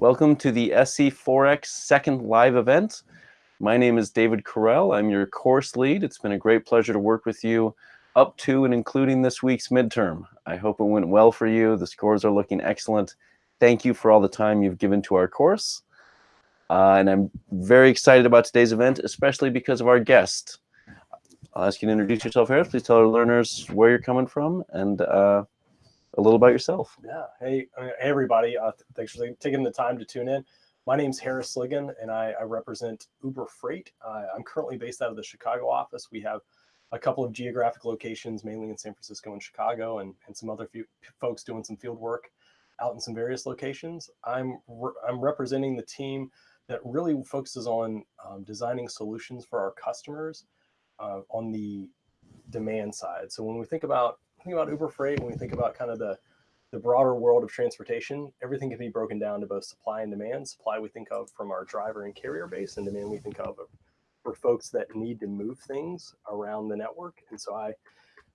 Welcome to the SC4X second live event. My name is David Correll. I'm your course lead. It's been a great pleasure to work with you up to and including this week's midterm. I hope it went well for you. The scores are looking excellent. Thank you for all the time you've given to our course. Uh, and I'm very excited about today's event, especially because of our guest. I'll ask you to introduce yourself, Harris. Please tell our learners where you're coming from and uh, a little about yourself. Yeah. Hey, hey everybody. Uh, thanks for taking the time to tune in. My name is Harris Sligan, and I, I represent Uber Freight. Uh, I'm currently based out of the Chicago office. We have a couple of geographic locations, mainly in San Francisco and Chicago, and, and some other folks doing some field work out in some various locations. I'm re I'm representing the team that really focuses on um, designing solutions for our customers uh, on the demand side. So when we think about think about Uber Freight, when we think about kind of the the broader world of transportation, everything can be broken down to both supply and demand. Supply we think of from our driver and carrier base, and demand we think of for folks that need to move things around the network. And so I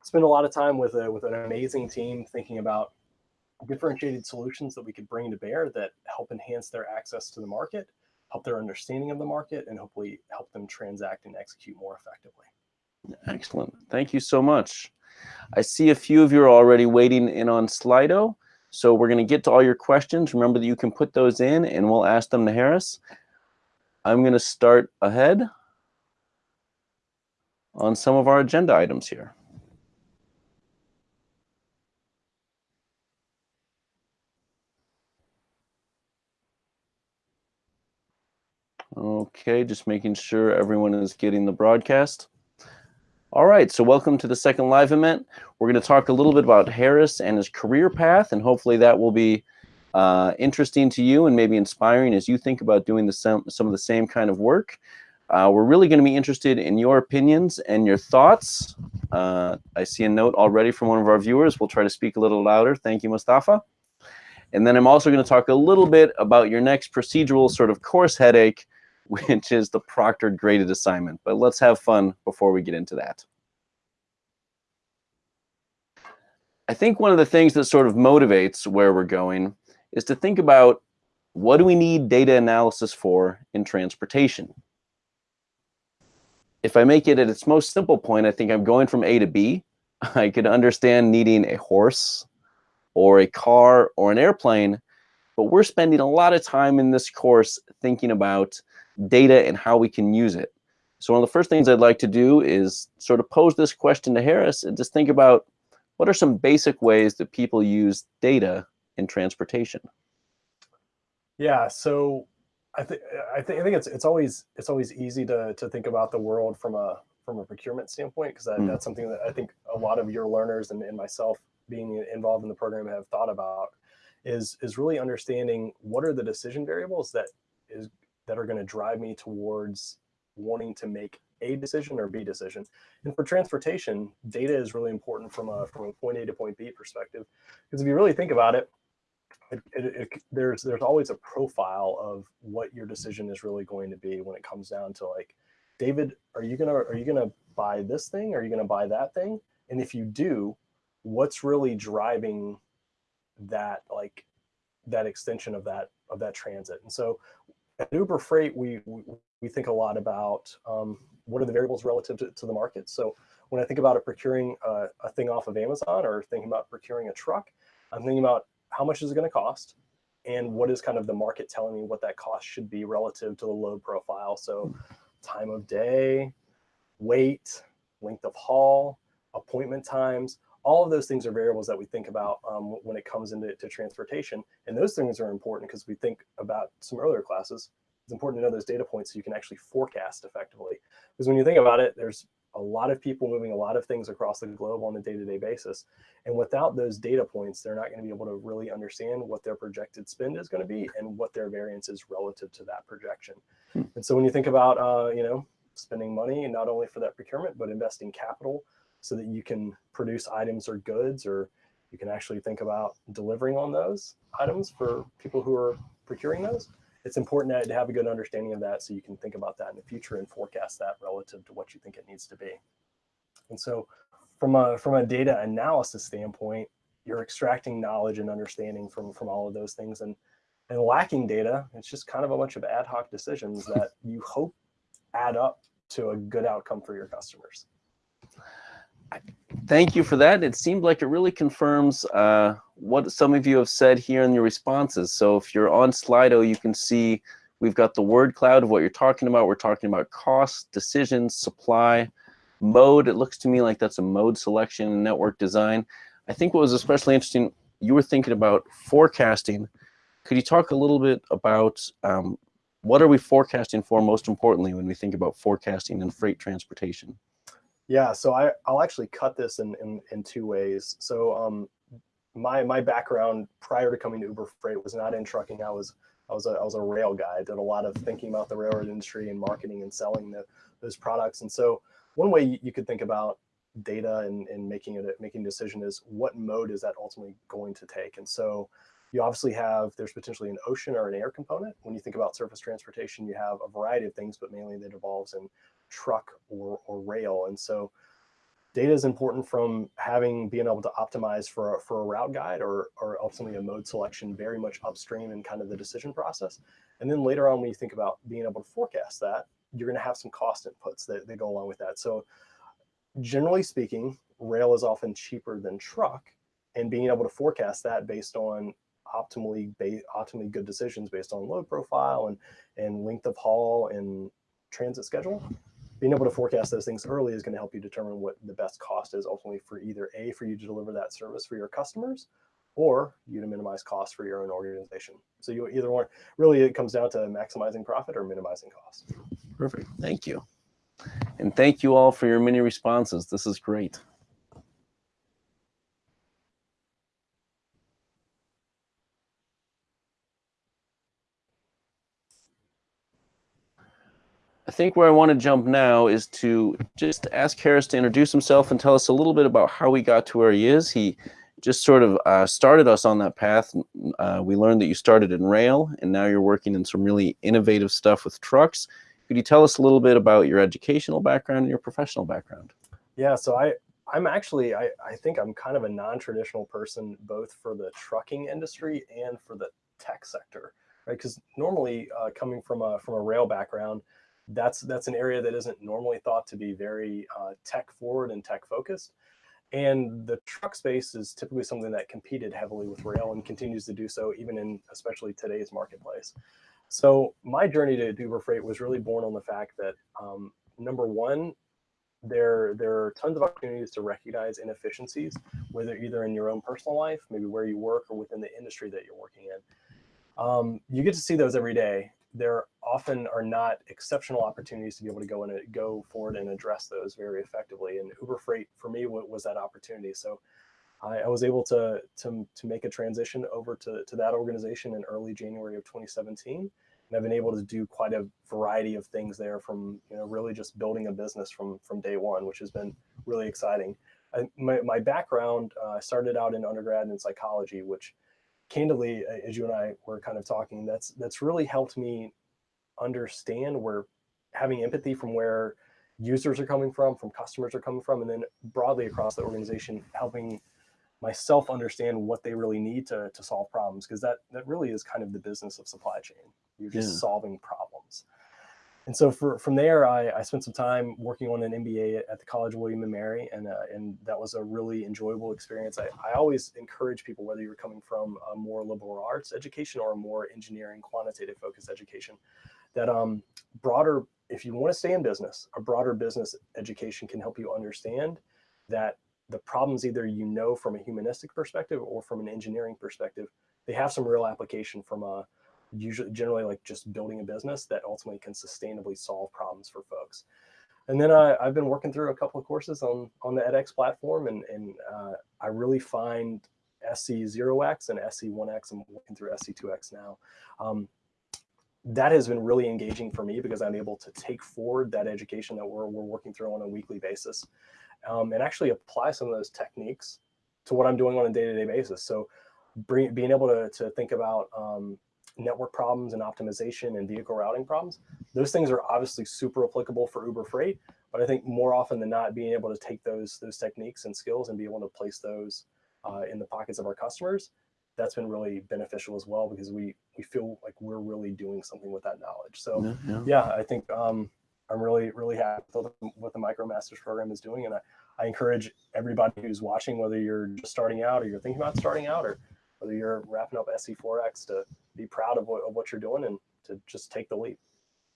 spend a lot of time with a with an amazing team thinking about differentiated solutions that we could bring to bear that help enhance their access to the market, help their understanding of the market, and hopefully help them transact and execute more effectively. Excellent. Thank you so much. I see a few of you are already waiting in on Slido. So we're going to get to all your questions. Remember that you can put those in and we'll ask them to Harris. I'm going to start ahead on some of our agenda items here. Okay, just making sure everyone is getting the broadcast. All right, so welcome to the second live event. We're going to talk a little bit about Harris and his career path, and hopefully that will be uh, interesting to you and maybe inspiring as you think about doing the some, some of the same kind of work. Uh, we're really going to be interested in your opinions and your thoughts. Uh, I see a note already from one of our viewers. We'll try to speak a little louder. Thank you, Mustafa. And then I'm also going to talk a little bit about your next procedural sort of course headache, which is the proctored graded assignment. But let's have fun before we get into that. I think one of the things that sort of motivates where we're going is to think about what do we need data analysis for in transportation? If I make it at its most simple point, I think I'm going from A to B. I could understand needing a horse or a car or an airplane, but we're spending a lot of time in this course thinking about data and how we can use it. So one of the first things I'd like to do is sort of pose this question to Harris and just think about what are some basic ways that people use data in transportation? Yeah, so I think I think I think it's it's always it's always easy to to think about the world from a from a procurement standpoint because that, mm. that's something that I think a lot of your learners and, and myself being involved in the program have thought about is is really understanding what are the decision variables that is that are going to drive me towards wanting to make a decision or B decision. And for transportation, data is really important from a from a point A to point B perspective, because if you really think about it, it, it, it, there's there's always a profile of what your decision is really going to be when it comes down to like, David, are you gonna are you gonna buy this thing? Are you gonna buy that thing? And if you do, what's really driving that like that extension of that of that transit? And so at Uber Freight, we, we, we think a lot about um, what are the variables relative to, to, the market. So when I think about it procuring a, a thing off of Amazon or thinking about procuring a truck, I'm thinking about how much is it going to cost and what is kind of the market telling me what that cost should be relative to the load profile. So time of day, weight, length of haul, appointment times, all of those things are variables that we think about um, when it comes into transportation. And those things are important because we think about some earlier classes. It's important to know those data points so you can actually forecast effectively. Because when you think about it, there's a lot of people moving a lot of things across the globe on a day-to-day -day basis. And without those data points, they're not going to be able to really understand what their projected spend is going to be and what their variance is relative to that projection. Hmm. And so when you think about, uh, you know, spending money, and not only for that procurement, but investing capital so that you can produce items or goods, or you can actually think about delivering on those items for people who are procuring those. It's important to have a good understanding of that so you can think about that in the future and forecast that relative to what you think it needs to be. And so from a, from a data analysis standpoint, you're extracting knowledge and understanding from, from all of those things. And And lacking data, it's just kind of a bunch of ad hoc decisions that you hope add up to a good outcome for your customers. Thank you for that. It seemed like it really confirms uh, what some of you have said here in your responses. So if you're on Slido, you can see we've got the word cloud of what you're talking about. We're talking about cost, decisions, supply, mode. It looks to me like that's a mode selection and network design. I think what was especially interesting, you were thinking about forecasting. Could you talk a little bit about um, what are we forecasting for most importantly when we think about forecasting and freight transportation? Yeah, so I, I'll actually cut this in, in, in two ways. So um, my, my background prior to coming to Uber Freight was not in trucking. I was, I was, a, I was a rail guy. I did a lot of thinking about the railroad industry and marketing and selling the, those products. And so one way you could think about data and, and making it making a decision is what mode is that ultimately going to take? And so you obviously have, there's potentially an ocean or an air component. When you think about surface transportation, you have a variety of things, but mainly that involves in truck or, or rail. And so data is important from having being able to optimize for a, for a route guide or, or ultimately a mode selection very much upstream in kind of the decision process. And then later on, when you think about being able to forecast that, you're going to have some cost inputs that, that go along with that. So generally speaking, rail is often cheaper than truck and being able to forecast that based on optimally optimally good decisions based on load profile and, and length of haul and transit schedule being able to forecast those things early is going to help you determine what the best cost is ultimately for either A, for you to deliver that service for your customers, or you to minimize costs for your own organization. So you either want, really it comes down to maximizing profit or minimizing cost. Perfect, thank you. And thank you all for your many responses. This is great. I think where I want to jump now is to just ask Harris to introduce himself and tell us a little bit about how he got to where he is. He just sort of uh, started us on that path. Uh, we learned that you started in rail and now you're working in some really innovative stuff with trucks. Could you tell us a little bit about your educational background and your professional background? Yeah, so I, I'm actually, I, I think I'm kind of a non-traditional person, both for the trucking industry and for the tech sector, right? Because normally uh, coming from a, from a rail background, that's that's an area that isn't normally thought to be very uh, tech forward and tech focused. And the truck space is typically something that competed heavily with rail and continues to do so even in especially today's marketplace. So my journey to Uber Freight was really born on the fact that um, number one, there there are tons of opportunities to recognize inefficiencies, whether either in your own personal life, maybe where you work, or within the industry that you're working in. Um, you get to see those every day, there often are not exceptional opportunities to be able to go and go forward and address those very effectively. And Uber Freight for me was that opportunity. So I, I was able to, to, to make a transition over to, to that organization in early January of 2017. And I've been able to do quite a variety of things there from, you know, really just building a business from, from day one, which has been really exciting. I, my, my background, uh, I uh, started out in undergrad in psychology, which candidly, uh, as you and I were kind of talking, that's that's really helped me understand where having empathy from where users are coming from, from customers are coming from, and then broadly across the organization, helping myself understand what they really need to, to solve problems, because that, that really is kind of the business of supply chain. You're just yeah. solving problems. And so for, from there, I, I spent some time working on an MBA at, the College of William and Mary, and, uh, and that was a really enjoyable experience. I, I always encourage people, whether you're coming from a more liberal arts education or a more engineering quantitative focused education, that um, broader, if you want to stay in business, a broader business education can help you understand that the problems either you know from a humanistic perspective or from an engineering perspective, they have some real application from a usually generally like just building a business that ultimately can sustainably solve problems for folks. And then I, I've been working through a couple of courses on, on the edX platform and, and uh, I really find SC0X and SC1X, I'm working through SC2X now. Um, that has been really engaging for me because I'm able to take forward that education that we're, we're working through on a weekly basis um, and actually apply some of those techniques to what I'm doing on a day-to-day -day basis. So bring, being able to, to think about um, network problems and optimization and vehicle routing problems. Those things are obviously super applicable for Uber Freight, but I think more often than not, being able to take those those techniques and skills and be able to place those uh, in the pockets of our customers that's been really beneficial as well because we we feel like we're really doing something with that knowledge. So yeah, I think um, I'm really really happy with what the MicroMasters program is doing, and I, I encourage everybody who's watching, whether you're just starting out or you're thinking about starting out, or whether you're wrapping up SC4X, to be proud of what, of what you're doing and to just take the leap.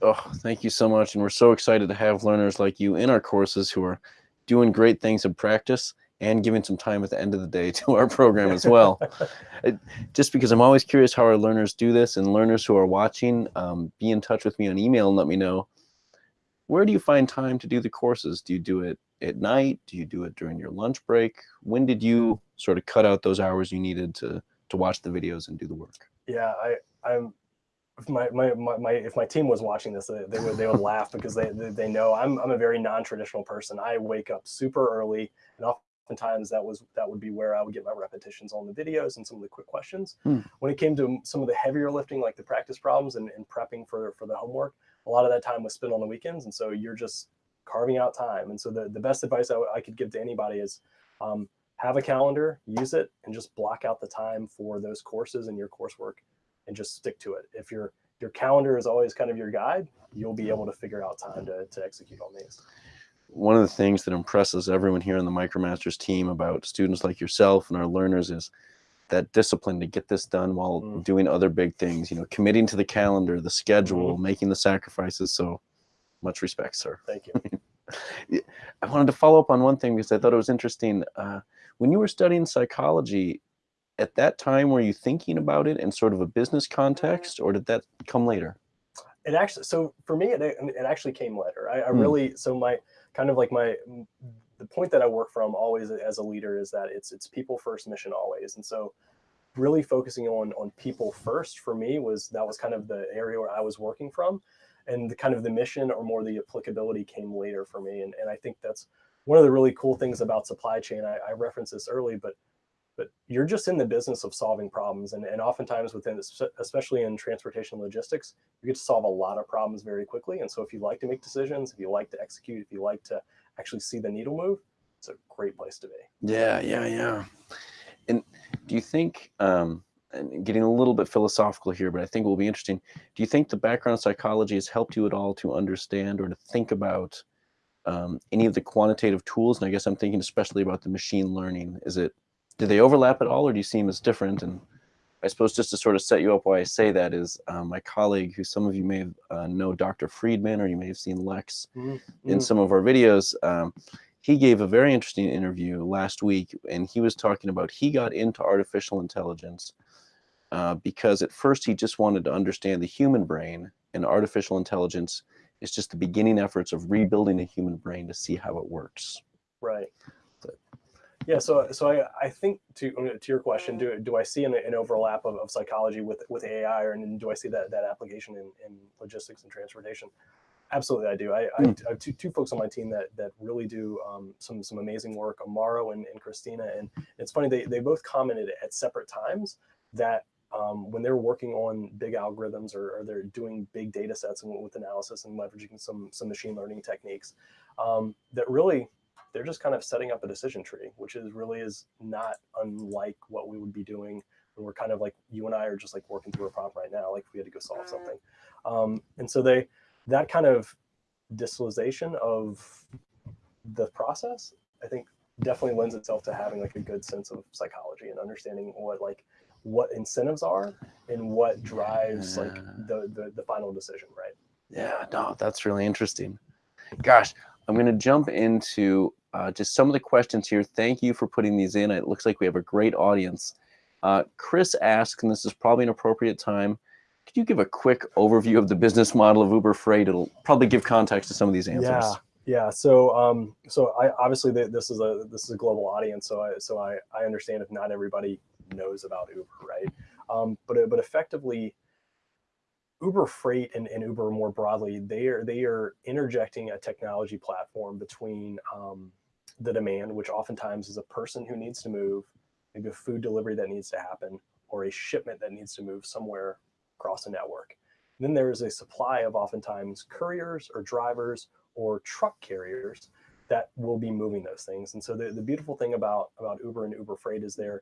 Oh, thank you so much. And we're so excited to have learners like you in our courses who are doing great things in practice and giving some time at the end of the day to our program as well. just because I'm always curious how our learners do this and learners who are watching, um, be in touch with me on email and let me know, where do you find time to do the courses? Do you do it at night? Do you do it during your lunch break? When did you sort of cut out those hours you needed to, to watch the videos and do the work? Yeah, I, I'm if my, my, my, my, if my team was watching this, they, they would they would laugh because they, they, they know I'm I'm a very non-traditional person. I wake up super early, and oftentimes that was that would be where I would get my repetitions on the videos and some of the quick questions. Hmm. When it came to some of the heavier lifting, like the practice problems and, and prepping for for the homework, a lot of that time was spent on the weekends, and so you're just carving out time. And so the the best advice I, I could give to anybody is. Um, have a calendar, use it, and just block out the time for those courses and your coursework and just stick to it. If your your calendar is always kind of your guide, you'll be able to figure out time to, to execute on these. One of the things that impresses everyone here on the MicroMasters team about students like yourself and our learners is that discipline to get this done while mm. doing other big things, you know, committing to the calendar, the schedule, mm. making the sacrifices. So much respect, sir. Thank you. I wanted to follow up on one thing because I thought it was interesting. Uh, when you were studying psychology, at that time were you thinking about it in sort of a business context or did that come later? It actually so for me it, it actually came later. I, I hmm. really so my kind of like my the point that i work from always as a leader is that it's it's people first mission always. And so really focusing on on people first for me was that was kind of the area where i was working from. And the kind of the mission or more the applicability came later for me. And, and i think that's one of the really cool things about supply chain i, I referenced this early but but you're just in the business of solving problems. And, and oftentimes within, especially in transportation logistics, you get to solve a lot of problems very quickly. And so if you like to make decisions, if you like to execute, if you like to actually see the needle move, it's a great place to be. Yeah, yeah, yeah. And do you think, um, and getting a little bit philosophical here, but I think it will be interesting. Do you think the background psychology has helped you at all to understand or to think about um, any of the quantitative tools? And I guess I'm thinking especially about the machine learning. Is it do they overlap at all or do you see them as different? And I suppose just to sort of set you up why I say that is um, my colleague, who some of you may uh, know Dr. Fridman, or you may have seen Lex mm -hmm. in mm-hmm. some of our videos. Um, he gave a very interesting interview last week, and he was talking about he got into artificial intelligence uh, because at first he just wanted to understand the human brain, and artificial intelligence is just the beginning efforts of rebuilding a human brain to see how it works. Right. Yeah, so so I, I think to to your question, do do I see an, an overlap of, of psychology with with AI, or and do I see that that application in, in logistics and transportation? Absolutely, I do. I, mm. I, hmm. I, have two, two folks on my team that that really do um, some some amazing work, Amaro and, and Christina. And it's funny they they both commented at separate times that um, when they're working on big algorithms or, or, they're doing big data sets and with analysis and leveraging some some machine learning techniques, um, that really they're just kind of setting up a decision tree, which is really is not unlike what we would be doing when we're kind of like you and I are just like working through a problem right now, like we had to go solve something. Um, and so they that kind of distillation of the process, I think definitely lends itself to having like a good sense of psychology and understanding what like what incentives are and what drives yeah. like the, the the final decision, right? Yeah, no, that's really interesting. Gosh, I'm going to jump into uh, just some of the questions here. Thank you for putting these in. It looks like we have a great audience. Uh, Chris asks, and this is probably an appropriate time, could you give a quick overview of the business model of Uber Freight? It'll probably give context to some of these answers. Yeah, yeah. So, um, so I obviously this is a this is a global audience, so I so I I understand if not everybody knows about Uber, right? Um, but but effectively, Uber Freight and, and, Uber more broadly, they are they are interjecting a technology platform between um, the demand, which oftentimes is a person who needs to move, maybe a food delivery that needs to happen, or a shipment that needs to move somewhere across a network. And then there is a supply of oftentimes couriers or drivers or truck carriers that will be moving those things. And so the, the beautiful thing about, about Uber and Uber Freight is they're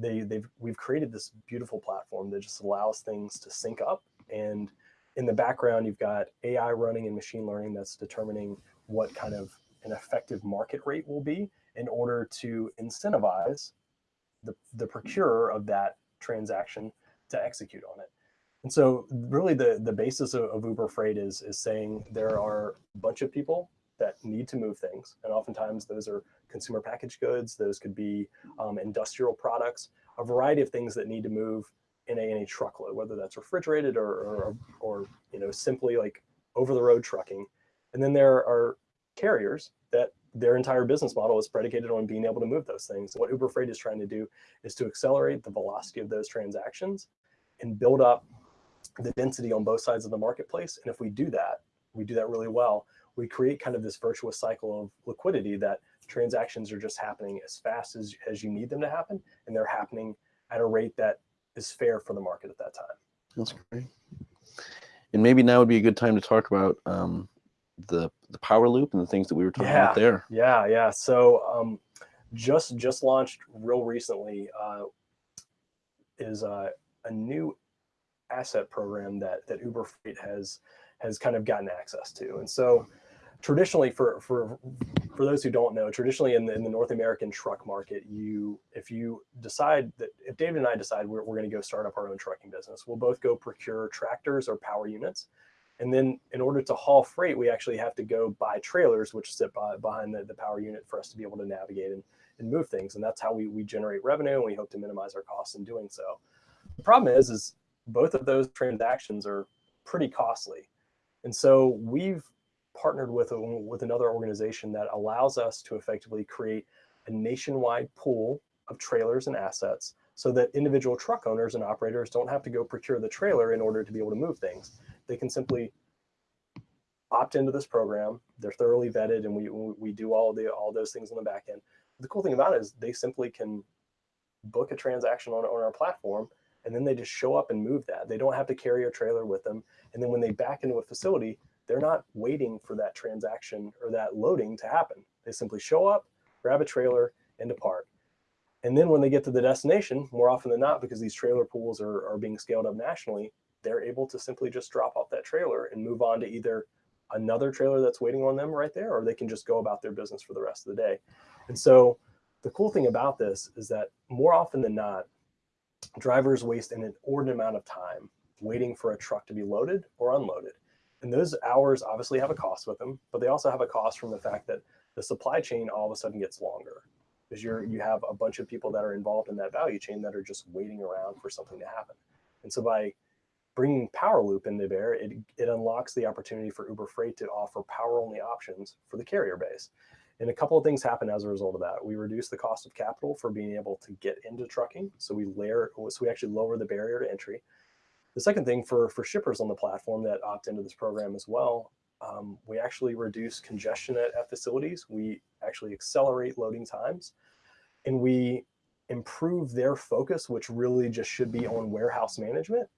they they've we've created this beautiful platform that just allows things to sync up and in the background you've got AI running and machine learning that's determining what kind of an effective market rate will be in order to incentivize the, the procurer of that transaction to execute on it. And so really the, the basis of, of Uber Freight is, is saying there are a bunch of people that need to move things. And oftentimes those are consumer packaged goods, those could be um, industrial products, a variety of things that need to move in a, in a truckload, whether that's refrigerated or, or, or you know simply like over the road trucking. And then there are carriers that their entire business model is predicated on being able to move those things. What Uber Freight is trying to do is to accelerate the velocity of those transactions and build up the density on both sides of the marketplace. And if we do that, we do that really well, we create kind of this virtuous cycle of liquidity that transactions are just happening as fast as, as you need them to happen. And they're happening at a rate that is fair for the market at that time. That's great. And maybe now would be a good time to talk about um, the the power loop and the things that we were talking yeah, about there. Yeah, yeah. So um, just just launched real recently uh, is uh, a new asset program that that Uber Freight has has kind of gotten access to, and so traditionally for for for those who don't know traditionally in the, in the north american truck market you if you decide that if david and i decide we're, we're going to go start up our own trucking business we'll both go procure tractors or power units and then in order to haul freight, we actually have to go buy trailers, which sit by, behind the, the power unit for us to be able to navigate and, and move things. And that's how we, we generate revenue and we hope to minimize our costs in doing so. The problem is, is both of those transactions are pretty costly. And so we've partnered with, a, with another organization that allows us to effectively create a nationwide pool of trailers and assets so that individual truck owners and operators don't have to go procure the trailer in order to be able to move things they can simply opt into this program. They're thoroughly vetted, and we we do all the all those things on the back end. The cool thing about it is they simply can book a transaction on, on our platform, and then they just show up and move that. They don't have to carry a trailer with them. And then when they back into a facility, they're not waiting for that transaction or that loading to happen. They simply show up, grab a trailer, and depart. And then when they get to the destination, more often than not, because these trailer pools are, are being scaled up nationally, they're able to simply just drop off that trailer and move on to either another trailer that's waiting on them right there, or they can just go about their business for the rest of the day. And so the cool thing about this is that more often than not, drivers waste an inordinate amount of time waiting for a truck to be loaded or unloaded. And those hours obviously have a cost with them, but they also have a cost from the fact that the supply chain all of a sudden gets longer because you're you have a bunch of people that are involved in that value chain that are just waiting around for something to happen. And so by bringing Power Loop into bear, it, it unlocks the opportunity for Uber Freight to offer power only options for the carrier base. And a couple of things happen as a result of that. We reduce the cost of capital for being able to get into trucking. So we layer, so we actually lower the barrier to entry. The second thing for, for shippers on the platform that opt into this program as well, um, we actually reduce congestion at, at facilities. We actually accelerate loading times and we improve their focus, which really just should be on warehouse management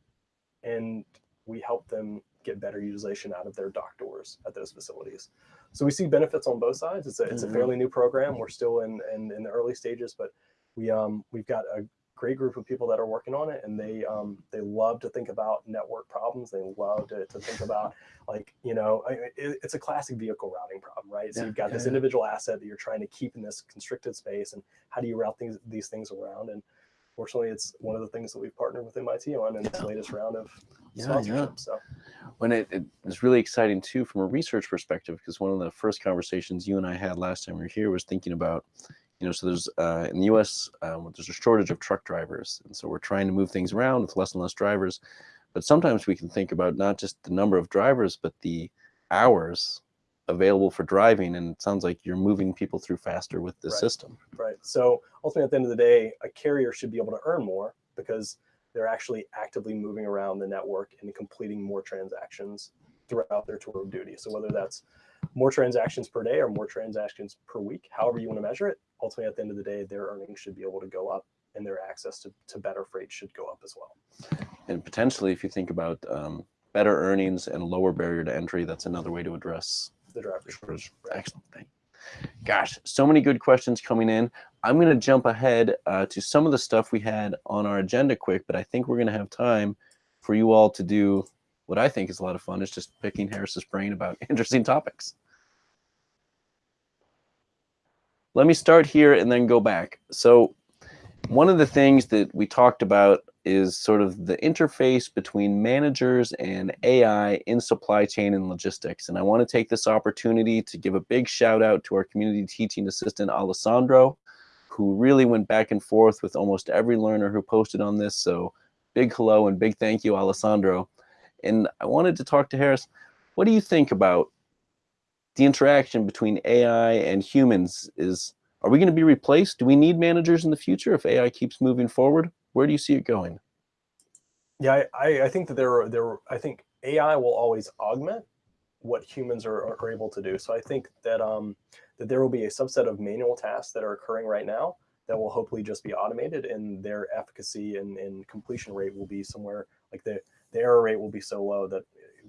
and we help them get better utilization out of their dock doors at those facilities. So we see benefits on both sides. It's a, it's a mm-hmm. fairly new program. We're still in, in, in the early stages, but we um, we've got a great group of people that are working on it, and they um, they love to think about network problems. They love to, to think about like you know it, it's a classic vehicle routing problem, right? So yeah, you've got yeah, this individual asset that you're trying to keep in this constricted space, and how do you route things these things around? And fortunately, it's one of the things that we've partnered with MIT on in its latest round of yeah, sponsorship. Yeah. So when it, it was really exciting too from a research perspective, because one of the first conversations you and I had last time we were here was thinking about, you know, so there's uh, in the U.S. Um, there's a shortage of truck drivers, and so we're trying to move things around with less and less drivers. But sometimes we can think about not just the number of drivers, but the hours available for driving and it sounds like you're moving people through faster with the right. system right so ultimately at the end of the day a carrier should be able to earn more because they're actually actively moving around the network and completing more transactions throughout their tour of duty so whether that's more transactions per day or more transactions per week however you want to measure it ultimately at the end of the day their earnings should be able to go up and their access to, to better freight should go up as well and potentially if you think about um, better earnings and lower barrier to entry that's another way to address the driver shortage. Excellent thing. Gosh, so many good questions coming in. I'm going to jump ahead uh, to some of the stuff we had on our agenda quick, but I think we're going to have time for you all to do what I think is a lot of fun, is just picking Harris's brain about interesting topics. Let me start here and then go back. So one of the things that we talked about is sort of the interface between managers and AI in supply chain and logistics. And I want to take this opportunity to give a big shout out to our community teaching assistant, Alessandro, who really went back and forth with almost every learner who posted on this. So big hello and big thank you, Alessandro. And I wanted to talk to Harris. What do you think about the interaction between AI and humans? Is Are we going to be replaced? Do we need managers in the future if AI keeps moving forward? Where do you see it going? Yeah, I, I think that there, are, there, I think AI will always augment what humans are, are able to do. So I think that um, that there will be a subset of manual tasks that are occurring right now that will hopefully just be automated, and their efficacy and, and completion rate will be somewhere like the the error rate will be so low that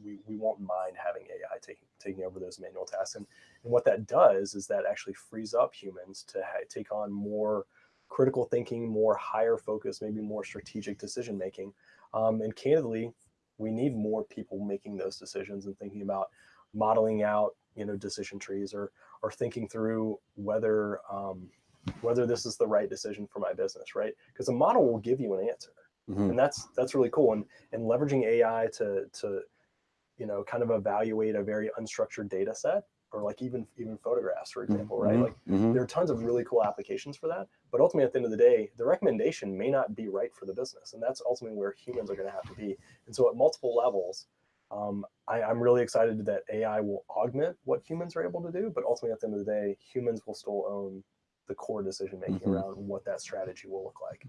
we, we won't mind having AI taking taking over those manual tasks. And, and what that does is that actually frees up humans to take on more critical thinking, more higher focus, maybe more strategic decision making. Um, and candidly, we need more people making those decisions and thinking about modeling out, you know, decision trees or or thinking through whether um, whether this is the right decision for my business, right? Because a model will give you an answer, mm -hmm. and that's that's really cool. And and leveraging AI to to you know kind of evaluate a very unstructured data set or like even even photographs, for example, right? Mm-hmm. Like mm-hmm. there are tons of really cool applications for that. But ultimately, at the end of the day, the recommendation may not be right for the business, and that's ultimately where humans are going to have to be. And so, at multiple levels, um, I, am really excited that AI will augment what humans are able to do. But ultimately, at the end of the day, humans will still own the core decision making mm-hmm. around what that strategy will look like.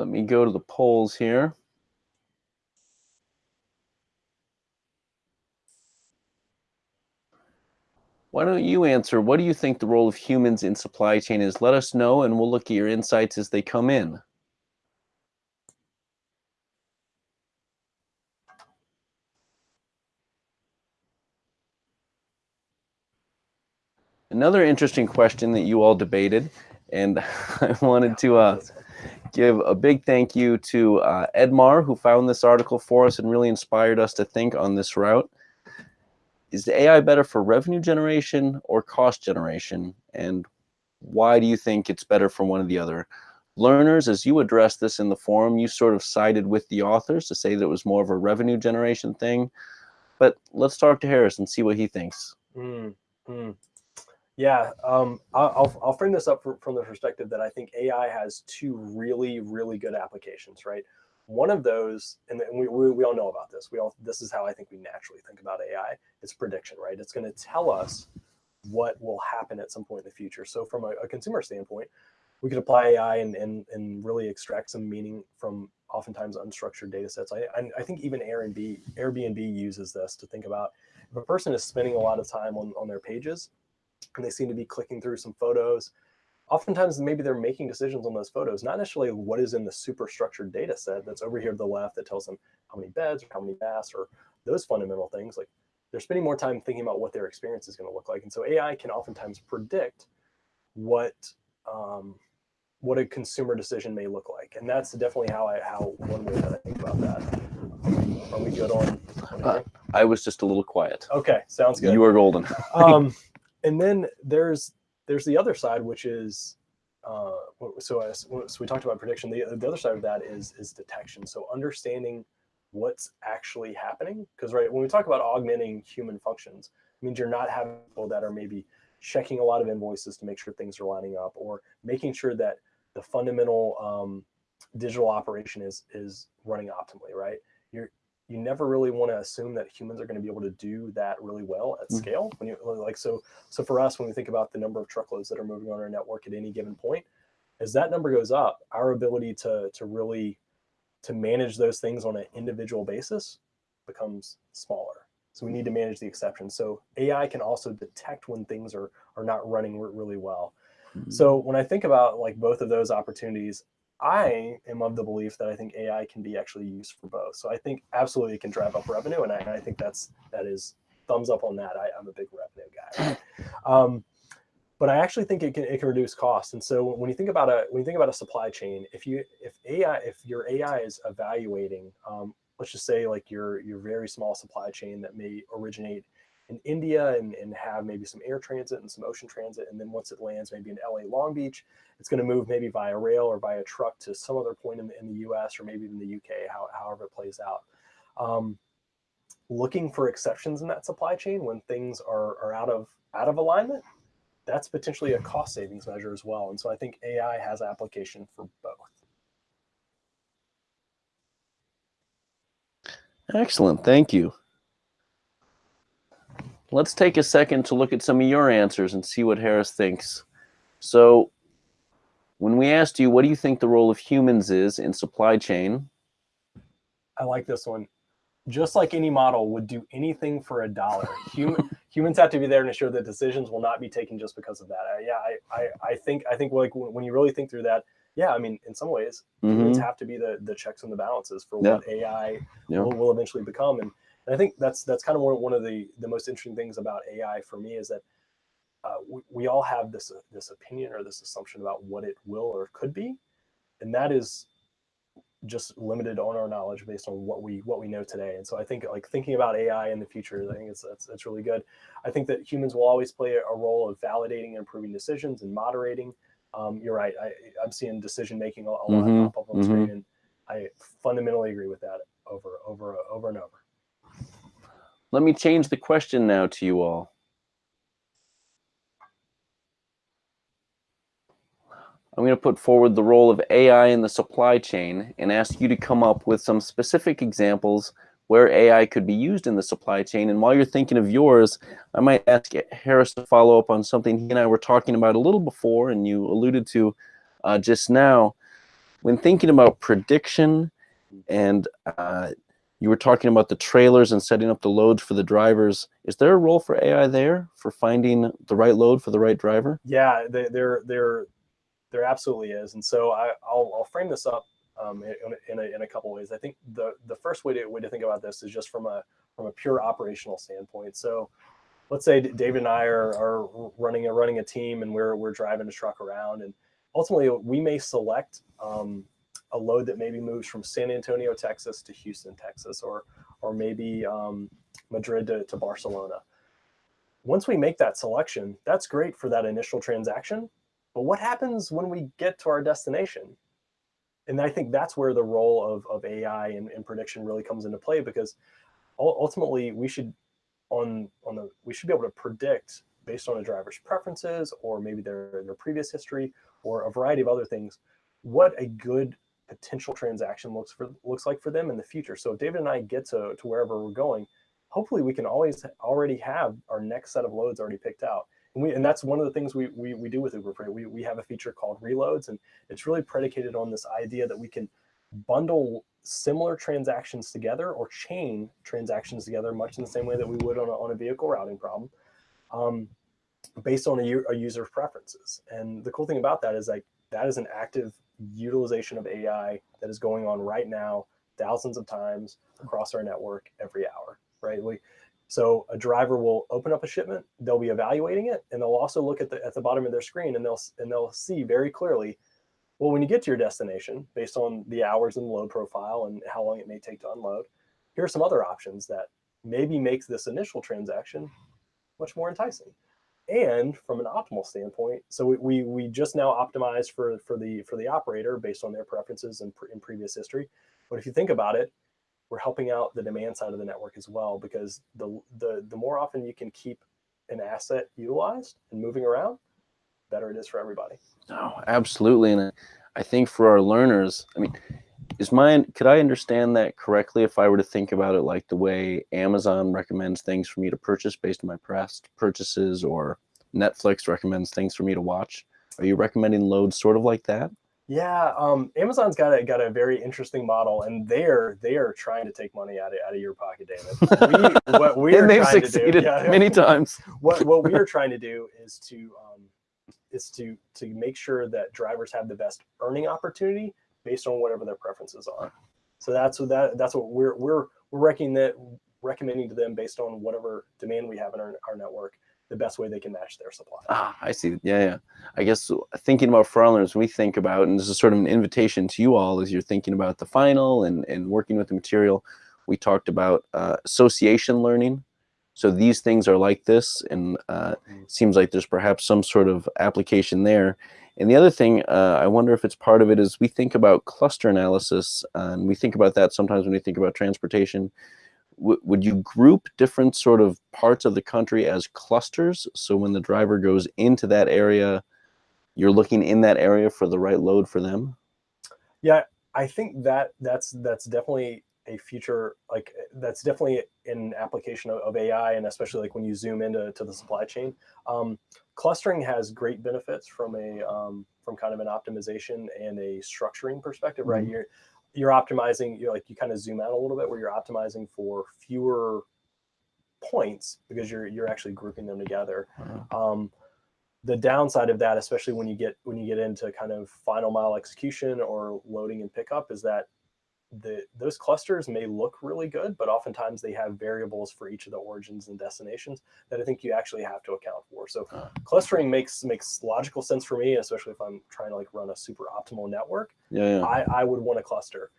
Let me go to the polls here. Why don't you answer? What do you think the role of humans in supply chain is? Let us know and we'll look at your insights as they come in. Another interesting question that you all debated, and I wanted to uh, give a big thank you to uh, Edmar, who found this article for us and really inspired us to think on this route is the AI better for revenue generation or cost generation? And why do you think it's better for one or the other? Learners, as you addressed this in the forum, you sort of sided with the authors to say that it was more of a revenue generation thing. But let's talk to Harris and see what he thinks. Mm, mm. Yeah, um, I'll, I'll frame this up from the perspective that I think AI has two really, really good applications, right? One of those, and we, we, we all know about this. We all this is how I think we naturally think about AI. It's prediction, right? It's going to tell us what will happen at some point in the future. So from a, a consumer standpoint, we could apply AI and, and, and really extract some meaning from oftentimes unstructured data sets. I, I, I think even Airbnb, Airbnb uses this to think about if a person is spending a lot of time on, on their pages and they seem to be clicking through some photos oftentimes maybe they're making decisions on those photos, not necessarily what is in the super structured data set that's over here to the left that tells them how many beds or how many baths or those fundamental things. Like they're spending more time thinking about what their experience is going to look like. And so AI can oftentimes predict what um, what a consumer decision may look like. And that's definitely how I how one way that I think about that. Are we good on? uh, I was just a little quiet. Okay, sounds good. You are golden. um, and then there's there's the other side, which is uh, so, as, so we talked about prediction. The, the other side of that is is detection. So understanding what's actually happening, because right when we talk about augmenting human functions, it means you're not having people that are maybe checking a lot of invoices to make sure things are lining up, or making sure that the fundamental um, digital operation is is running optimally. Right? You're you never really want to assume that humans are going to be able to do that really well at mm. scale. When you like so so for us, when we think about the number of truckloads that are moving on our network at any given point, as that number goes up, our ability to to really to manage those things on an individual basis becomes smaller. So we need to manage the exceptions. So AI can also detect when things are are not running really well. Mm -hmm. So when I think about like both of those opportunities, I am of the belief that I think AI can be actually used for both. So I think absolutely it can drive up revenue, and I, I think that's that is thumbs up on that. I, am a big revenue guy. Um, but I actually think it can it can reduce costs. And so when you think about a when you think about a supply chain, if you if AI if your AI is evaluating, um, let's just say like your your very small supply chain that may originate in India and, and have maybe some air transit and some ocean transit, and then once it lands maybe in LA Long Beach, it's going to move maybe via rail or via truck to some other point in the, in the U.S. or maybe in the UK, how, however it plays out. Um, looking for exceptions in that supply chain when things are, are out of out of alignment that's potentially a cost savings measure as well. And so I think AI has application for both. Excellent. Thank you. Let's take a second to look at some of your answers and see what Harris thinks. So when we asked you, what do you think the role of humans is in supply chain? I like this one. Just like any model would do anything for a dollar, human, humans have to be there to ensure that decisions will not be taken just because of that. Uh, yeah, I, I, I think I think like when you really think through that, yeah, I mean, in some ways, mm-hmm. humans have to be the the checks and the balances for what. AI yeah. Will, will eventually become. And, and I think that's that's kind of one, one of the the most interesting things about AI for me is that uh, we, we all have this uh, this opinion or this assumption about what it will or could be, and that is just limited on our knowledge based on what we what we know today. And so I think like thinking about AI in the future, I think it's that's, that's really good. I think that humans will always play a role of validating and improving decisions and moderating. Um, you're right. I, I'm seeing decision making a, a lot mm-hmm. pop up on mm-hmm. screen, and I fundamentally agree with that over over over and over. Let me change the question now to you all. I'm going to put forward the role of AI in the supply chain and ask you to come up with some specific examples where AI could be used in the supply chain. And while you're thinking of yours, I might ask Harris to follow up on something he and I were talking about a little before and you alluded to uh, just now. When thinking about prediction and uh, you were talking about the trailers and setting up the loads for the drivers. Is there a role for AI there for finding the right load for the right driver? Yeah, there, there, there absolutely is. And so I, will I'll frame this up um, in, in, a, in a couple ways. I think the, the first way to, way to think about this is just from a, from a pure operational standpoint. So let's say David and I are, are running a running a team and we're, we're driving a truck around and ultimately we may select um, a load that maybe moves from San Antonio, Texas to Houston, Texas, or, or maybe um, Madrid to, to Barcelona. Once we make that selection, that's great for that initial transaction. But what happens when we get to our destination? And I think that's where the role of, of AI and, and prediction really comes into play because ultimately we should on on the we should be able to predict based on a driver's preferences or maybe their their previous history or a variety of other things what a good potential transaction looks for looks like for them in the future. So if David and I get to, to wherever we're going, hopefully we can always already have our next set of loads already picked out. And, we, and that's one of the things we, we, we do with Uber Freight. We, we have a feature called reloads, and it's really predicated on this idea that we can bundle similar transactions together or chain transactions together, much in the same way that we would on a, on a vehicle routing problem, um, based on a, a user's preferences. And the cool thing about that is like that is an active utilization of AI that is going on right now, thousands of times across our network every hour, right? We, so a driver will open up a shipment, they'll be evaluating it, and they'll also look at the at the bottom of their screen and they'll and they'll see very clearly, well, when you get to your destination, based on the hours and load profile and how long it may take to unload, here are some other options that maybe makes this initial transaction much more enticing and from an optimal standpoint so we, we, we just now optimized for for the for the operator based on their preferences and in, in previous history. But if you think about it we're helping out the demand side of the network as well because the the the more often you can keep an asset utilized and moving around better it is for everybody. No absolutely and i think for our learners i mean is mine could i understand that correctly if i were to think about it like the way amazon recommends things for me to purchase based on my past purchases or netflix recommends things for me to watch? Are you recommending loads sort of like that? Yeah um, amazon's got a got a very interesting model and they're they are trying to take money out of, out of your pocket david. We, what we and they've succeeded do, yeah, many times. what what we are trying to do is to um, is to to make sure that drivers have the best earning opportunity based on whatever their preferences are. So that's what that that's what we're we're we're reckoning that recommending to them based on whatever demand we have in our, our network the best way they can match their supply. Ah, I see. Yeah, yeah. I guess thinking about learners, we think about, and this is sort of an invitation to you all as you're thinking about the final and, and working with the material. We talked about uh, association learning. So these things are like this, and uh, mm. seems like there's perhaps some sort of application there. And the other thing, uh, I wonder if it's part of it, is we think about cluster analysis, and we think about that sometimes when we think about transportation would you group different sort of parts of the country as clusters? So when the driver goes into that area, you're looking in that area for the right load for them? Yeah, I think that that's that's definitely a future like that's definitely an application of, of AI and especially like when you zoom into to the supply chain. Um, clustering has great benefits from a um, from kind of an optimization and a structuring perspective, right? Mm-hmm. You're you're optimizing, you're like you kind of zoom out a little bit where you're optimizing for fewer points because you're you're actually grouping them together. Uh-huh. Um, the downside of that, especially when you get when you get into kind of final mile execution or loading and pickup, is that the those clusters may look really good, but oftentimes they have variables for each of the origins and destinations that I think you actually have to account for. So uh, clustering makes makes logical sense for me, especially if I'm trying to like run a super optimal network. Yeah, yeah. I, I would want a cluster.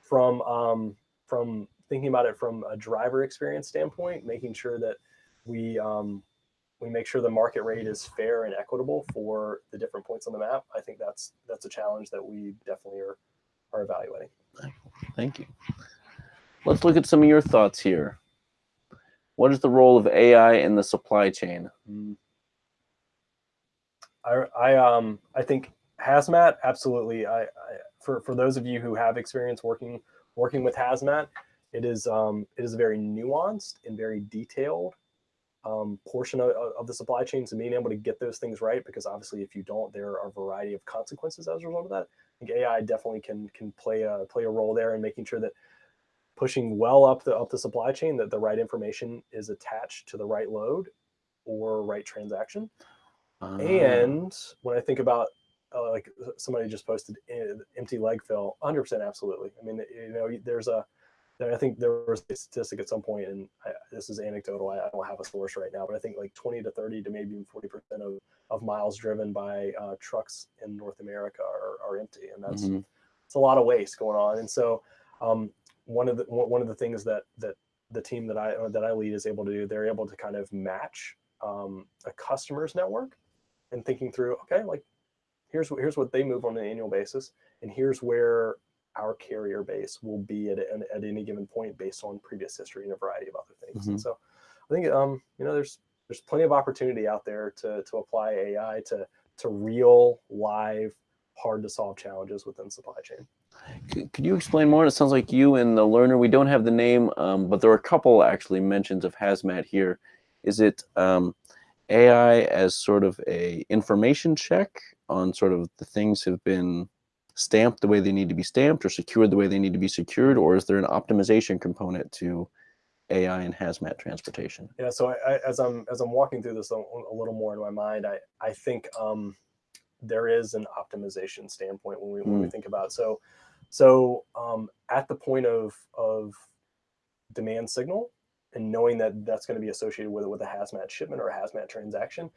From um, from thinking about it from a driver experience standpoint, making sure that we um, we make sure the market rate is fair and equitable for the different points on the map. I think that's that's a challenge that we definitely are are evaluating. Thank you. Let's look at some of your thoughts here. What is the role of AI in the supply chain? Mm. I, I um I think hazmat absolutely. I, I for for those of you who have experience working working with hazmat, it is um it is a very nuanced and very detailed um, portion of, of the supply chain. So being able to get those things right, because obviously if you don't, there are a variety of consequences as a result of that think AI definitely can can play a play a role there in making sure that pushing well up the up the supply chain that the right information is attached to the right load or right transaction. Uh, and when I think about uh, like somebody just posted uh, empty leg fill, 100% absolutely. I mean, you know, there's a I think there was a statistic at some point, and I, this is anecdotal. I, I, don't have a source right now, but I think like 20 to 30 to maybe even 40 percent of of miles driven by uh, trucks in North America are, are empty, and that's mm -hmm. it's a lot of waste going on. And so, um, one of the one of the things that that the team that I that I lead is able to do, they're able to kind of match um, a customer's network and thinking through, okay, like here's what here's what they move on an annual basis, and here's where our carrier base will be at, at any given point based on previous history and a variety of other things. Mm -hmm. And mm-hmm. so I think, um, you know, there's, there's plenty of opportunity out there to, to apply AI to, to real live, hard to solve challenges within supply chain. Could you explain more? It sounds like you and the learner, we don't have the name, um, but there are a couple actually mentions of hazmat here. Is it um, AI as sort of a information check on sort of the things have been stamped the way they need to be stamped or secured the way they need to be secured, or is there an optimization component to AI and hazmat transportation? Yeah, so I, I, as I'm as I'm walking through this a, a, little more in my mind, I I think um, there is an optimization standpoint when we when mm. we hmm. think about so so um, at the point of of demand signal and knowing that that's going to be associated with with a hazmat shipment or a hazmat transaction,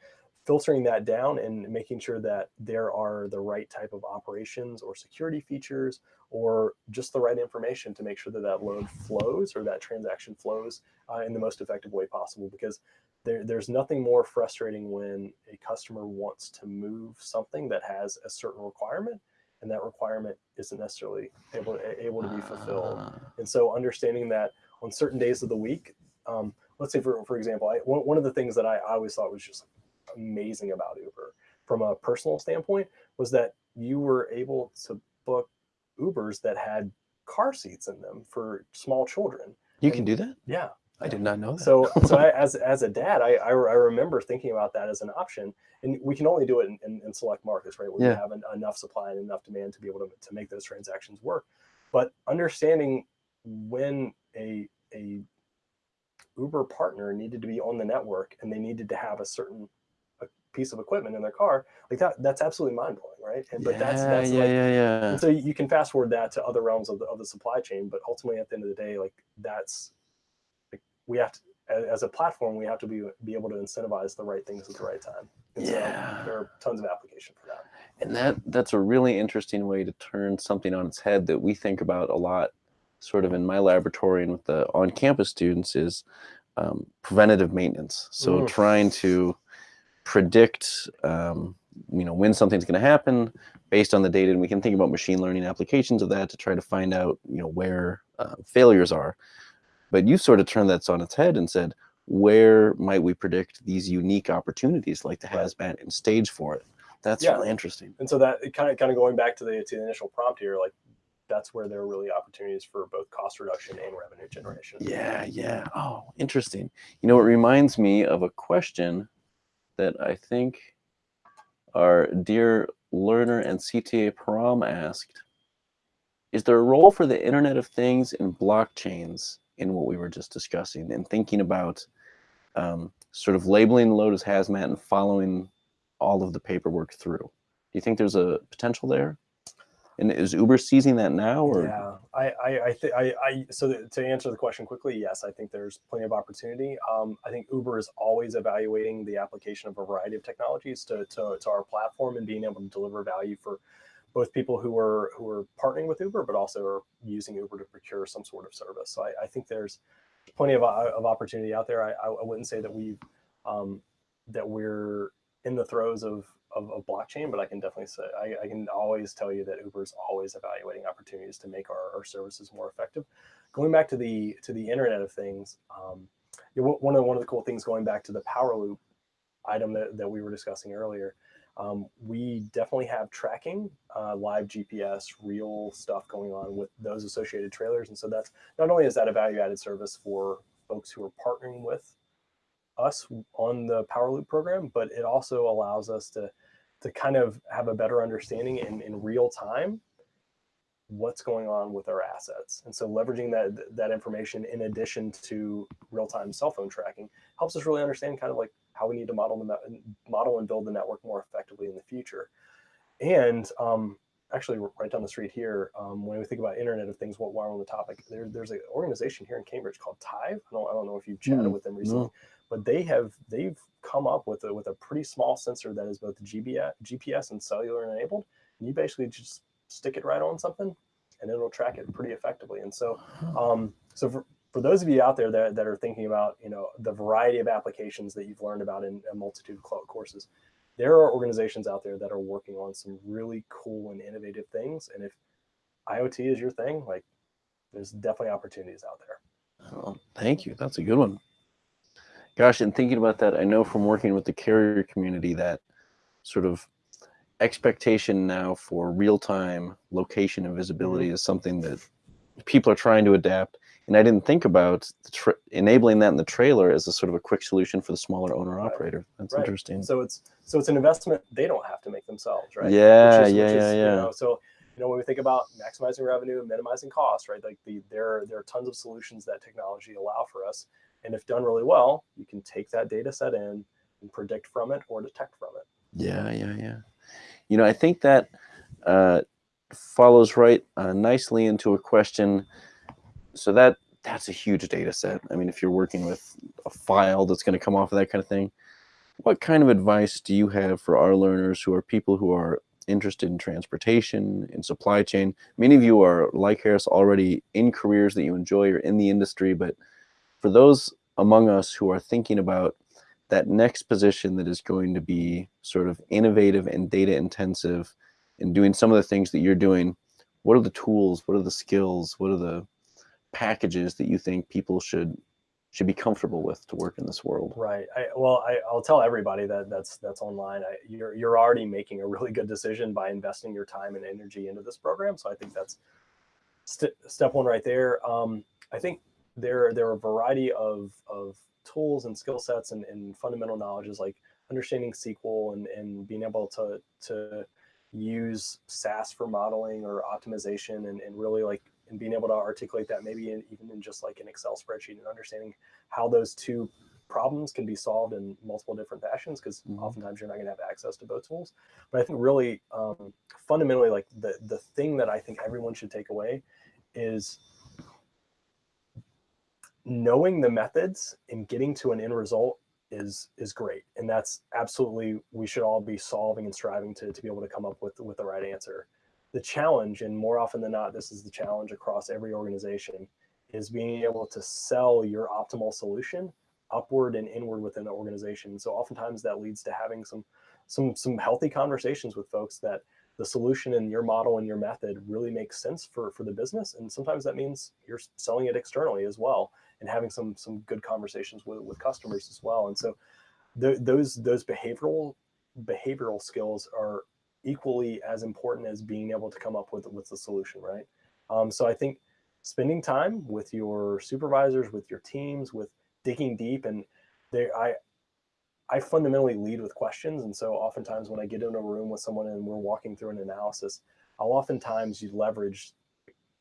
filtering that down and making sure that there are the right type of operations or security features or just the right information to make sure that that load flows or that transaction flows uh, in the most effective way possible because there, there's nothing more frustrating when a customer wants to move something that has a certain requirement and that requirement isn't necessarily able, able to be fulfilled. Ah. And so understanding that on certain days of the week, um, let's say for, for example, I, one, one of the things that I, I always thought was just amazing about Uber from a personal standpoint was that you were able to book Ubers that had car seats in them for small children. You and, can do that? Yeah. I did not know that. So, so I, as, as a dad, I, I, I, remember thinking about that as an option and we can only do it in, in, in select markets, right? Where yeah. we have an, enough supply and enough demand to be able to, to make those transactions work. But understanding when a, a Uber partner needed to be on the network and they needed to have a certain piece of equipment in their car, like that, that's absolutely mind blowing, right? And, but yeah, that's, that's yeah, like, yeah, yeah. And so you can fast forward that to other realms of the, of the supply chain, but ultimately at the end of the day, like that's, like, we have to as a platform we have to be be able to incentivize the right things at the right time. And yeah, so there are tons of application for that. And that that's a really interesting way to turn something on its head that we think about a lot, sort of in my laboratory and with the on-campus students is um, preventative maintenance. So Mm. trying to predict, um, you know, when something's going to happen based on the data, and we can think about machine learning applications of that to try to find out, you know, where uh, failures are. But you sort of turned that on its head and said, where might we predict these unique opportunities like the hazmat and stage for it? That's Yeah. really interesting. And so that kind of kind of going back to the to the initial prompt here, like that's where there are really opportunities for both cost reduction and revenue generation. Yeah, yeah. Oh, interesting. You know, it reminds me of a question that I think our dear learner and CTA Param asked. Is there a role for the Internet of Things and blockchains in what we were just discussing and thinking about um, sort of labeling the load as hazmat and following all of the paperwork through? Do you think there's a potential there? And is Uber seizing that now or Yeah, I, I, I think I, I, so th- to answer the question quickly, yes, I think there's plenty of opportunity. Um, I think Uber is always evaluating the application of a variety of technologies to, to, to our platform and being able to deliver value for both people who are who are partnering with Uber, but also are using Uber to procure some sort of service. So I, I think there's plenty of, uh, of opportunity out there. I, I I wouldn't say that we've um, that we're in the throes of, of, of blockchain, but I can definitely say I, I can always tell you that Uber is always evaluating opportunities to make our, our services more effective. Going back to the to the Internet of Things, um, one of one of the cool things going back to the power loop item that, that we were discussing earlier, um, we definitely have tracking, uh, live GPS, real stuff going on with those associated trailers, and so that's not only is that a value added service for folks who are partnering with us on the Power Loop program, but it also allows us to to kind of have a better understanding in, in real time what's going on with our assets. And so leveraging that that information in addition to real-time cell phone tracking helps us really understand kind of like how we need to model the model and build the network more effectively in the future. And um, actually, right down the street here, um, when we think about Internet of Things, what while on the topic, there, there's an organization here in Cambridge called Tive. I don't, I don't know if you've chatted Hmm, with them recently, but they have they've come up with a with a pretty small sensor that is both GPS, GPS and cellular enabled. And you basically just stick it right on something, and it'll track it pretty effectively. And so, um, so for, for those of you out there that, that are thinking about you know the variety of applications that you've learned about in a multitude of cloud courses, there are organizations out there that are working on some really cool and innovative things. And if IoT is your thing, like there's definitely opportunities out there. Oh, thank you. That's a good one. Gosh, and thinking about that, I know from working with the carrier community that sort of expectation now for real-time location and visibility mm-hmm. is something that people are trying to adapt. And I didn't think about the enabling that in the trailer as a sort of a quick solution for the smaller owner operator. That's Right. interesting. So it's so it's an investment they don't have to make themselves, right? Yeah, Which is- yeah, which yeah, is, you know, so you know when we think about maximizing revenue and minimizing costs, right? Like the there there are tons of solutions that technology allow for us, and if done really well, you can take that data set in and predict from it or detect from it. Yeah, yeah, yeah. You know, I think that uh, follows right uh, nicely into a question. So that that's a huge data set. I mean, if you're working with a file that's going to come off of that kind of thing, what kind of advice do you have for our learners who are people who are interested in transportation, in supply chain? Many of you are, like Harris, already in careers that you enjoy or in the industry, but for those among us who are thinking about that next position that is going to be sort of innovative and data intensive and doing some of the things that you're doing, what are the tools, what are the skills, what are the packages that you think people should should be comfortable with to work in this world? Right. I, well, I, I'll tell everybody that that's that's online. I, you're you're already making a really good decision by investing your time and energy into this program. So I think that's st- step one right there. Um, I think there there are a variety of of tools and skill sets and, and fundamental knowledges like understanding SQL and, and being able to to use SAS for modeling or optimization and, and really like and being able to articulate that maybe in, even in just like an Excel spreadsheet and understanding how those two problems can be solved in multiple different fashions because Mhm. oftentimes you're not going to have access to both tools. But I think really um, fundamentally, like the the thing that I think everyone should take away is knowing the methods and getting to an end result is is great. And that's absolutely we should all be solving and striving to, to be able to come up with with the right answer. The challenge and more often than not this is the challenge across every organization is being able to sell your optimal solution upward and inward within the organization. So oftentimes that leads to having some some some healthy conversations with folks that the solution and your model and your method really makes sense for for the business. And sometimes that means you're selling it externally as well and having some some good conversations with, with customers as well and so th- those those behavioral behavioral skills are equally as important as being able to come up with with the solution right um, so i think spending time with your supervisors with your teams with digging deep and they i I fundamentally lead with questions. And so oftentimes when I get in a room with someone and we're walking through an analysis, I'll oftentimes you leverage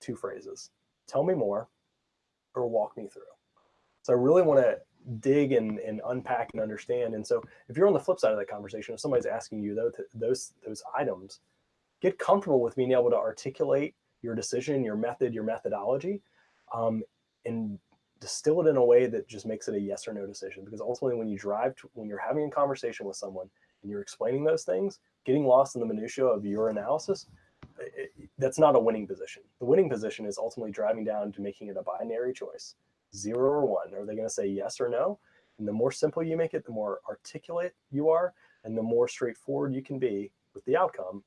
two phrases. Tell me more or walk me through. So I really want to dig and, and unpack and understand. And so if you're on the flip side of that conversation, if somebody's asking you those, those, those items, get comfortable with being able to articulate your decision, your method, your methodology, um, and distill it in a way that just makes it a yes or no decision. Because ultimately, when you drive, to, when you're having a conversation with someone and you're explaining those things, getting lost in the minutia of your analysis, that's not a winning position. The winning position is ultimately driving down to making it a binary choice, zero or one. Are they going to say yes or no? And the more simple you make it, the more articulate you are, and the more straightforward you can be with the outcome,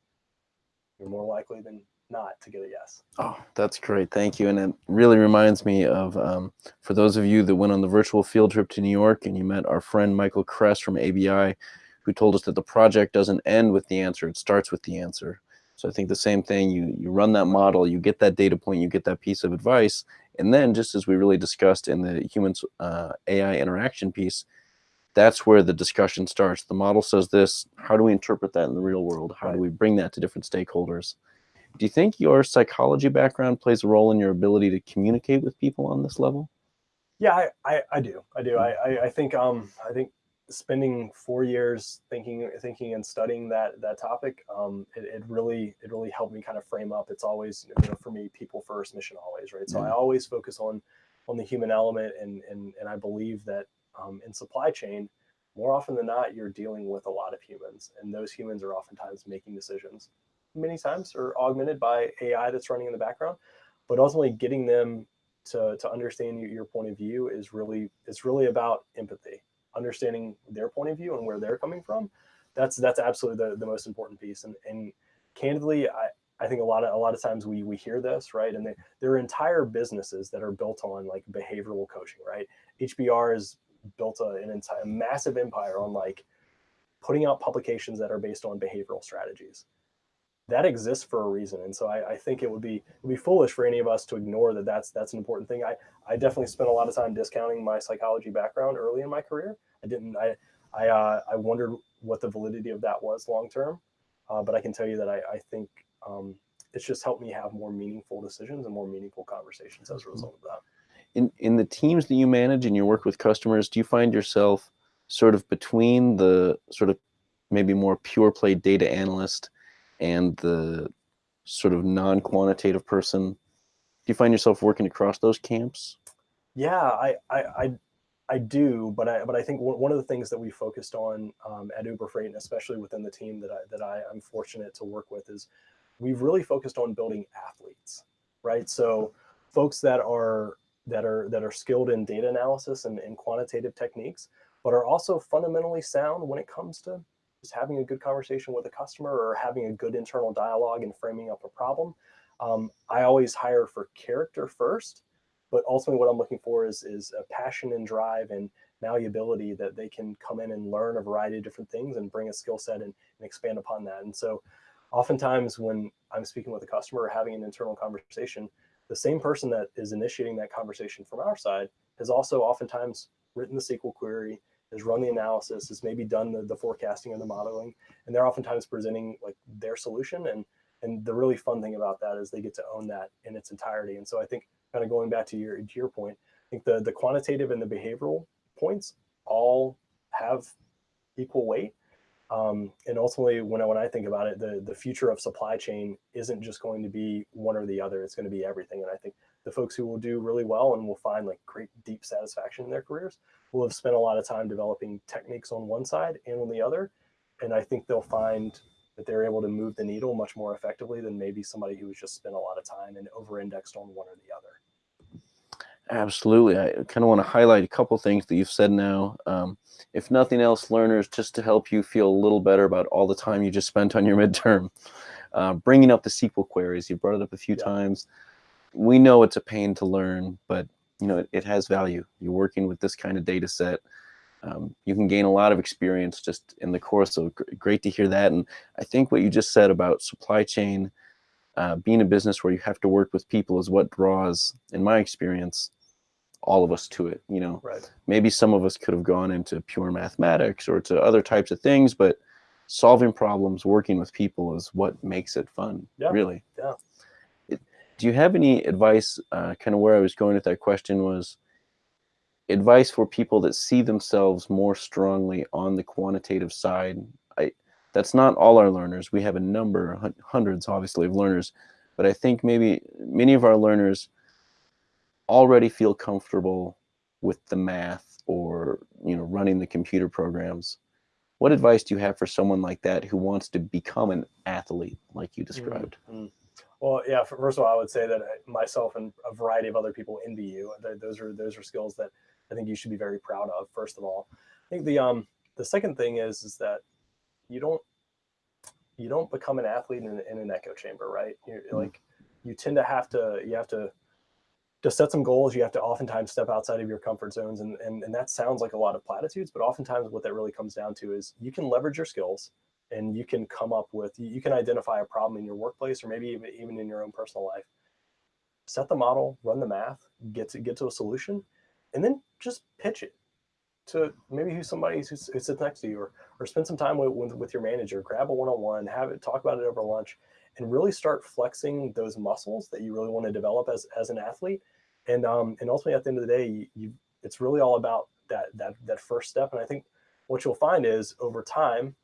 you're more likely than not to get a yes. Oh, that's great. Thank you. And it really reminds me of, um, for those of you that went on the virtual field trip to New York and you met our friend Michael Kress from ABI, who told us that the project doesn't end with the answer, it starts with the answer. So I think the same thing, you, you run that model, you get that data point, you get that piece of advice, and then just as we really discussed in the human uh, AI interaction piece, that's where the discussion starts. The model says this, how do we interpret that in the real world? How do we bring that to different stakeholders? Do you think your psychology background plays a role in your ability to communicate with people on this level? Yeah, I, I, I do. I do. I, I, I think um I think spending four years thinking thinking and studying that that topic um it, it really it really helped me kind of frame up. It's always you know for me people first mission always right? So i always focus on on the human element and and and i believe that um, in supply chain more often than not you're dealing with a lot of humans and those humans are oftentimes making decisions many times are augmented by ai that's running in the background. But ultimately getting them to to understand your point of view is really it's really about empathy understanding their point of view and where they're coming from, that's that's absolutely the, the most important piece. And and candidly, I, I think a lot of a lot of times we we hear this right, and they, there are entire businesses that are built on like behavioral coaching, right? HBR has built a, an entire massive empire on like putting out publications that are based on behavioral strategies. That exists for a reason, and so I, I think it would be it would be foolish for any of us to ignore that. That's that's an important thing. I I definitely spent a lot of time discounting my psychology background early in my career, I didn't. I I uh, I wondered what the validity of that was long term, uh, but I can tell you that I I think um, it's just helped me have more meaningful decisions and more meaningful conversations as a result of that. In in the teams that you manage and you work with customers, do you find yourself sort of between the sort of maybe more pure play data analyst and the sort of non-quantitative person? Do you find yourself working across those camps? Yeah, I, I, I I do, but I but I think one of the things that we focused on um, at Uber Freight, and especially within the team that I that I, am fortunate to work with, is we've really focused on building athletes, right? So folks that are that are that are skilled in data analysis and, and quantitative techniques, but are also fundamentally sound when it comes to just having a good conversation with a customer or having a good internal dialogue and framing up a problem. Um, I always hire for character first but ultimately what I'm looking for is, is a passion and drive and malleability that they can come in and learn a variety of different things and bring a skill set and, and expand upon that. And so oftentimes when I'm speaking with a customer or having an internal conversation, the same person that is initiating that conversation from our side has also oftentimes written the SQL query, has run the analysis, has maybe done the, the forecasting and the modeling, and they're oftentimes presenting like their solution. And and the really fun thing about that is they get to own that in its entirety. And so I think kind of going back to your to your point, I think the the quantitative and the behavioral points all have equal weight. Um, and ultimately, when I, when I think about it, the the future of supply chain isn't just going to be one or the other. It's going to be everything. And I think the folks who will do really well and will find like great deep satisfaction in their careers will have spent a lot of time developing techniques on one side and on the other. And I think they'll find that they're able to move the needle much more effectively than maybe somebody who's just spent a lot of time and over indexed on one or the other. Absolutely. I kind of want to highlight a couple things that you've said now. Um, if nothing else, learners, just to help you feel a little better about all the time you just spent on your midterm. Uh, bringing up the SQL queries, you brought it up a few yeah. times. We know it's a pain to learn, but you know it, it has value. You're working with this kind of data set. Um, you can gain a lot of experience just in the course. So great to hear that. And I think what you just said about supply chain, uh, being a business where you have to work with people is what draws, in my experience, all of us to it. You know, right. maybe some of us could have gone into pure mathematics or to other types of things, but solving problems, working with people is what makes it fun, yeah. really. Yeah. It, do you have any advice, uh, kind of where I was going with that question was, advice for people that see themselves more strongly on the quantitative side? I, that's not all our learners. We have a number, hundreds obviously of learners, but I think maybe many of our learners already feel comfortable with the math or you know running the computer programs what advice do you have for someone like that who wants to become an athlete like you mm-hmm. described mm -hmm. well yeah first of all i would say that myself and a variety of other people envy you those are those are skills that i think you should be very proud of first of all i think the um the second thing is is that you don't you don't become an athlete in, in an echo chamber right you mm -hmm. like you tend to have to you have to to set some goals, you have to oftentimes step outside of your comfort zones. And, and, and that sounds like a lot of platitudes, but oftentimes what that really comes down to is you can leverage your skills and you can come up with, you can identify a problem in your workplace or maybe even, even in your own personal life. Set the model, run the math, get to get to a solution, and then just pitch it to maybe who somebody who sits next to you or, or spend some time with, with, with your manager, grab a one-on-one, have it, talk about it over lunch, and really start flexing those muscles that you really want to develop as, as an athlete and um, and ultimately at the end of the day, you, it's really all about that that that first step. And I think what you'll find is over time,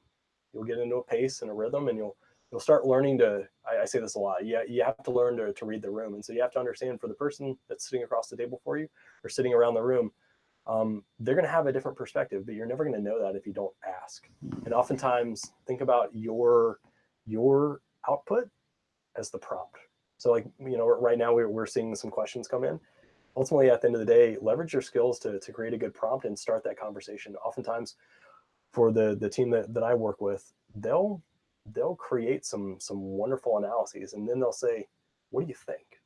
you'll get into a pace and a rhythm, and you'll you'll start learning to. I, I say this a lot. You, you have to learn to to read the room, and so you have to understand for the person that's sitting across the table for you or sitting around the room. Um, they're going to have a different perspective, but you're never going to know that if you don't ask. And oftentimes, think about your your output as the prompt. So like, you know, right now we're, we're seeing some questions come in. Ultimately, at the end of the day, leverage your skills to, to create a good prompt and start that conversation. Oftentimes for the, the team that, that I work with, they'll, they'll create some, some wonderful analyses and then they'll say, what do you think?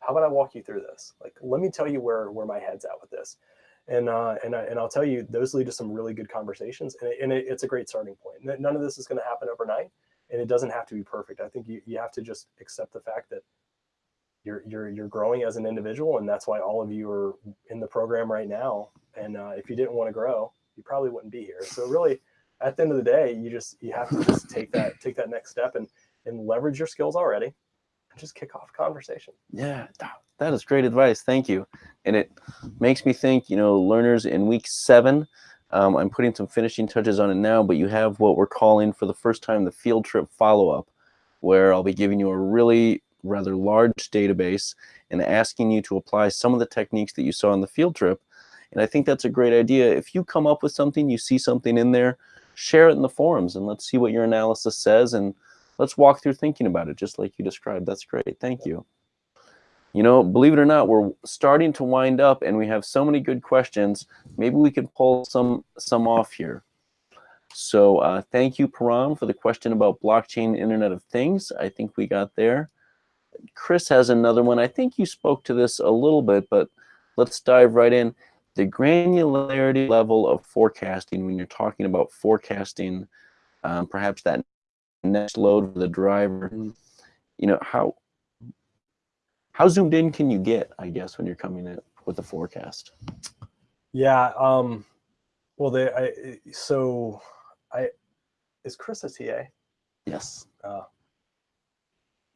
How about I walk you through this? Like, let me tell you where, where my head's at with this. And, uh, and, I, and I'll tell you, those lead to some really good conversations and, it, and it, it's a great starting point. None of this is going to happen overnight and it doesn't have to be perfect. I think you, you have to just accept the fact that you're, you're, you're growing as an individual and that's why all of you are in the program right now. And uh, if you didn't want to grow, you probably wouldn't be here. So really at the end of the day, you just, you have to just take that, take that next step and, and leverage your skills already just kick off conversation. Yeah, that is great advice. Thank you. And it makes me think, you know, learners in week seven, um, I'm putting some finishing touches on it now, but you have what we're calling for the first time the field trip follow-up, where I'll be giving you a really rather large database and asking you to apply some of the techniques that you saw on the field trip. And I think that's a great idea. If you come up with something, you see something in there, share it in the forums and let's see what your analysis says and let's walk through thinking about it just like you described. That's great. Thank you. You know, believe it or not, we're starting to wind up and we have so many good questions. Maybe we could pull some, some off here. So uh, thank you, Param, for the question about blockchain Internet of Things. I think we got there. Chris has another one. I think you spoke to this a little bit, but let's dive right in. The granularity level of forecasting when you're talking about forecasting, um, perhaps that next load for the driver, you know, how how zoomed in can you get, I guess, when you're coming in with the forecast? Yeah. Um, well, they, I, so I, is Chris a TA? Yes. Uh,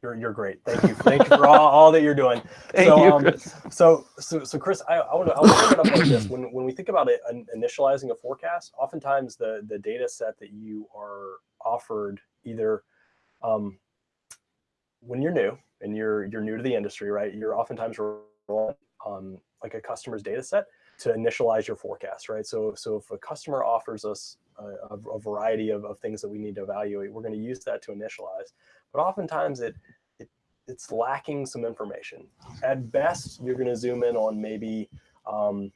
you're, you're great. Thank you. Thank you for all, all that you're doing. Thank so, you, um, Chris. So, so, so Chris, I, I want to, I want to bring it up like this. When, when we think about it, initializing a forecast, oftentimes the, the data set that you are offered either um, when you're new, and you're you're new to the industry, right? You're oftentimes on like a customer's data set to initialize your forecast, right? So so if a customer offers us a, a variety of, of things that we need to evaluate, we're going to use that to initialize. But oftentimes it, it it's lacking some information. At best, you're going to zoom in on maybe um,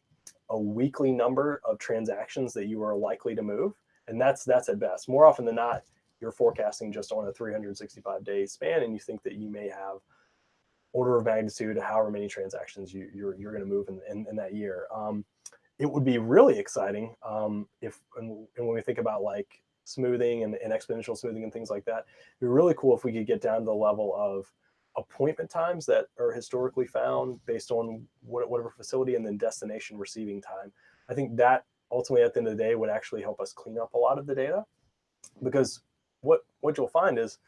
a weekly number of transactions that you are likely to move, and that's that's at best. More often than not, you're forecasting just on a 365 day span, and you think that you may have order of magnitude however many transactions you, you're, you're going to move in, in, in that year. Um, it would be really exciting um, if, and, and, when we think about like smoothing and, and, exponential smoothing and things like that, it'd be really cool if we could get down to the level of appointment times that are historically found based on whatever facility and then destination receiving time. I think that ultimately at the end of the day would actually help us clean up a lot of the data because what, what you'll find is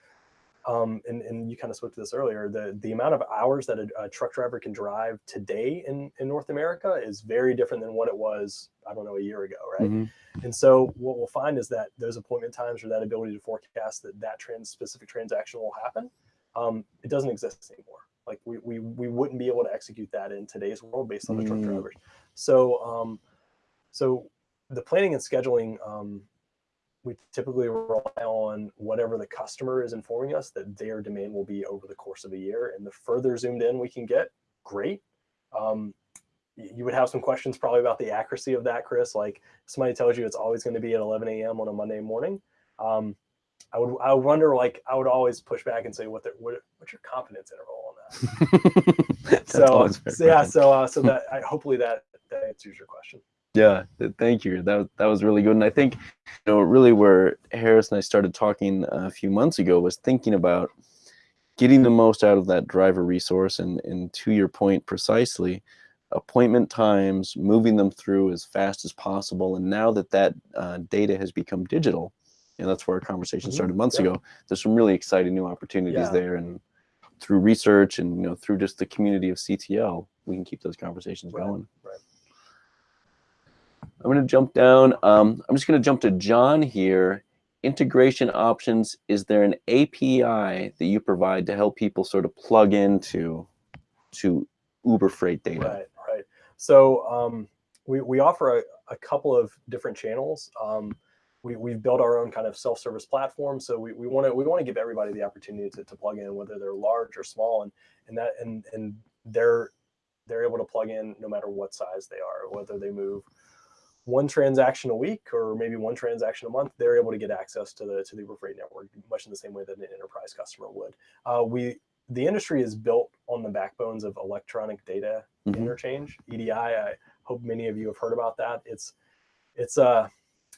um, and, and you kind of spoke to this earlier, the, the amount of hours that a, a, truck driver can drive today in, in North America is very different than what it was, I don't know, a year ago, right? Mm -hmm. And so what we'll find is that those appointment times or that ability to forecast that that trans specific transaction will happen, um, it doesn't exist anymore. Like we, we, we wouldn't be able to execute that in today's world based on the mm -hmm. truck drivers. So, um, so the planning and scheduling um, we typically rely on whatever the customer is informing us that their demand will be over the course of a year. And the further zoomed in we can get, great. Um, you would have some questions probably about the accuracy of that, Chris. Like somebody tells you it's always going to be at 11 a.m. on a Monday morning. Um, I would I would wonder like I would always push back and say what the, what what's your confidence interval on that? so, so yeah, so uh, so that I, hopefully that that answers your question. Yeah, thank you. That that was really good, and I think you know really where Harris and I started talking a few months ago was thinking about getting the most out of that driver resource, and and to your point precisely, appointment times, moving them through as fast as possible, and now that that uh, data has become digital, and that's where our conversation mm-hmm. started months yeah. ago. There's some really exciting new opportunities yeah. there, and through research and you know through just the community of CTL, we can keep those conversations right. going. Right. I'm going to jump down. Um, I'm just going to jump to John here. Integration options. Is there an API that you provide to help people sort of plug into to Uber Freight data? Right, right. So um, we, we offer a, a, couple of different channels. Um, we, we've built our own kind of self-service platform. So we, we want to we want to give everybody the opportunity to, to plug in, whether they're large or small, and and that and and they're they're able to plug in no matter what size they are, whether they move one transaction a week or maybe one transaction a month, they're able to get access to the to the Uber Freight network much in the same way that an enterprise customer would. Uh, we the industry is built on the backbones of electronic data mm -hmm. interchange (EDI). I hope many of you have heard about that. It's it's uh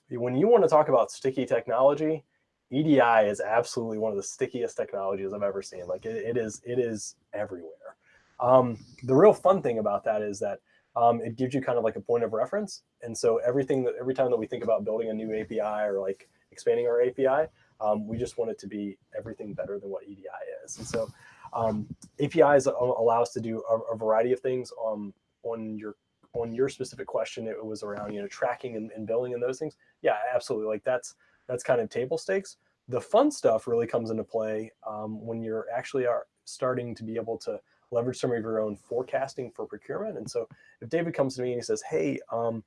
when you want to talk about sticky technology, EDI is absolutely one of the stickiest technologies I've ever seen. Like it, it is it is everywhere. Um, the real fun thing about that is that um, it gives you kind of like a point of reference. And so everything that every time that we think about building a new API or like expanding our API, um, we just want it to be everything better than what EDI is. And so um, APIs allow us to do a, a variety of things on on your on your specific question. It was around you know tracking and, and billing and those things. Yeah, absolutely. Like that's that's kind of table stakes. The fun stuff really comes into play um, when you're actually are starting to be able to leverage some of your own forecasting for procurement. And so if David comes to me and he says, hey, um,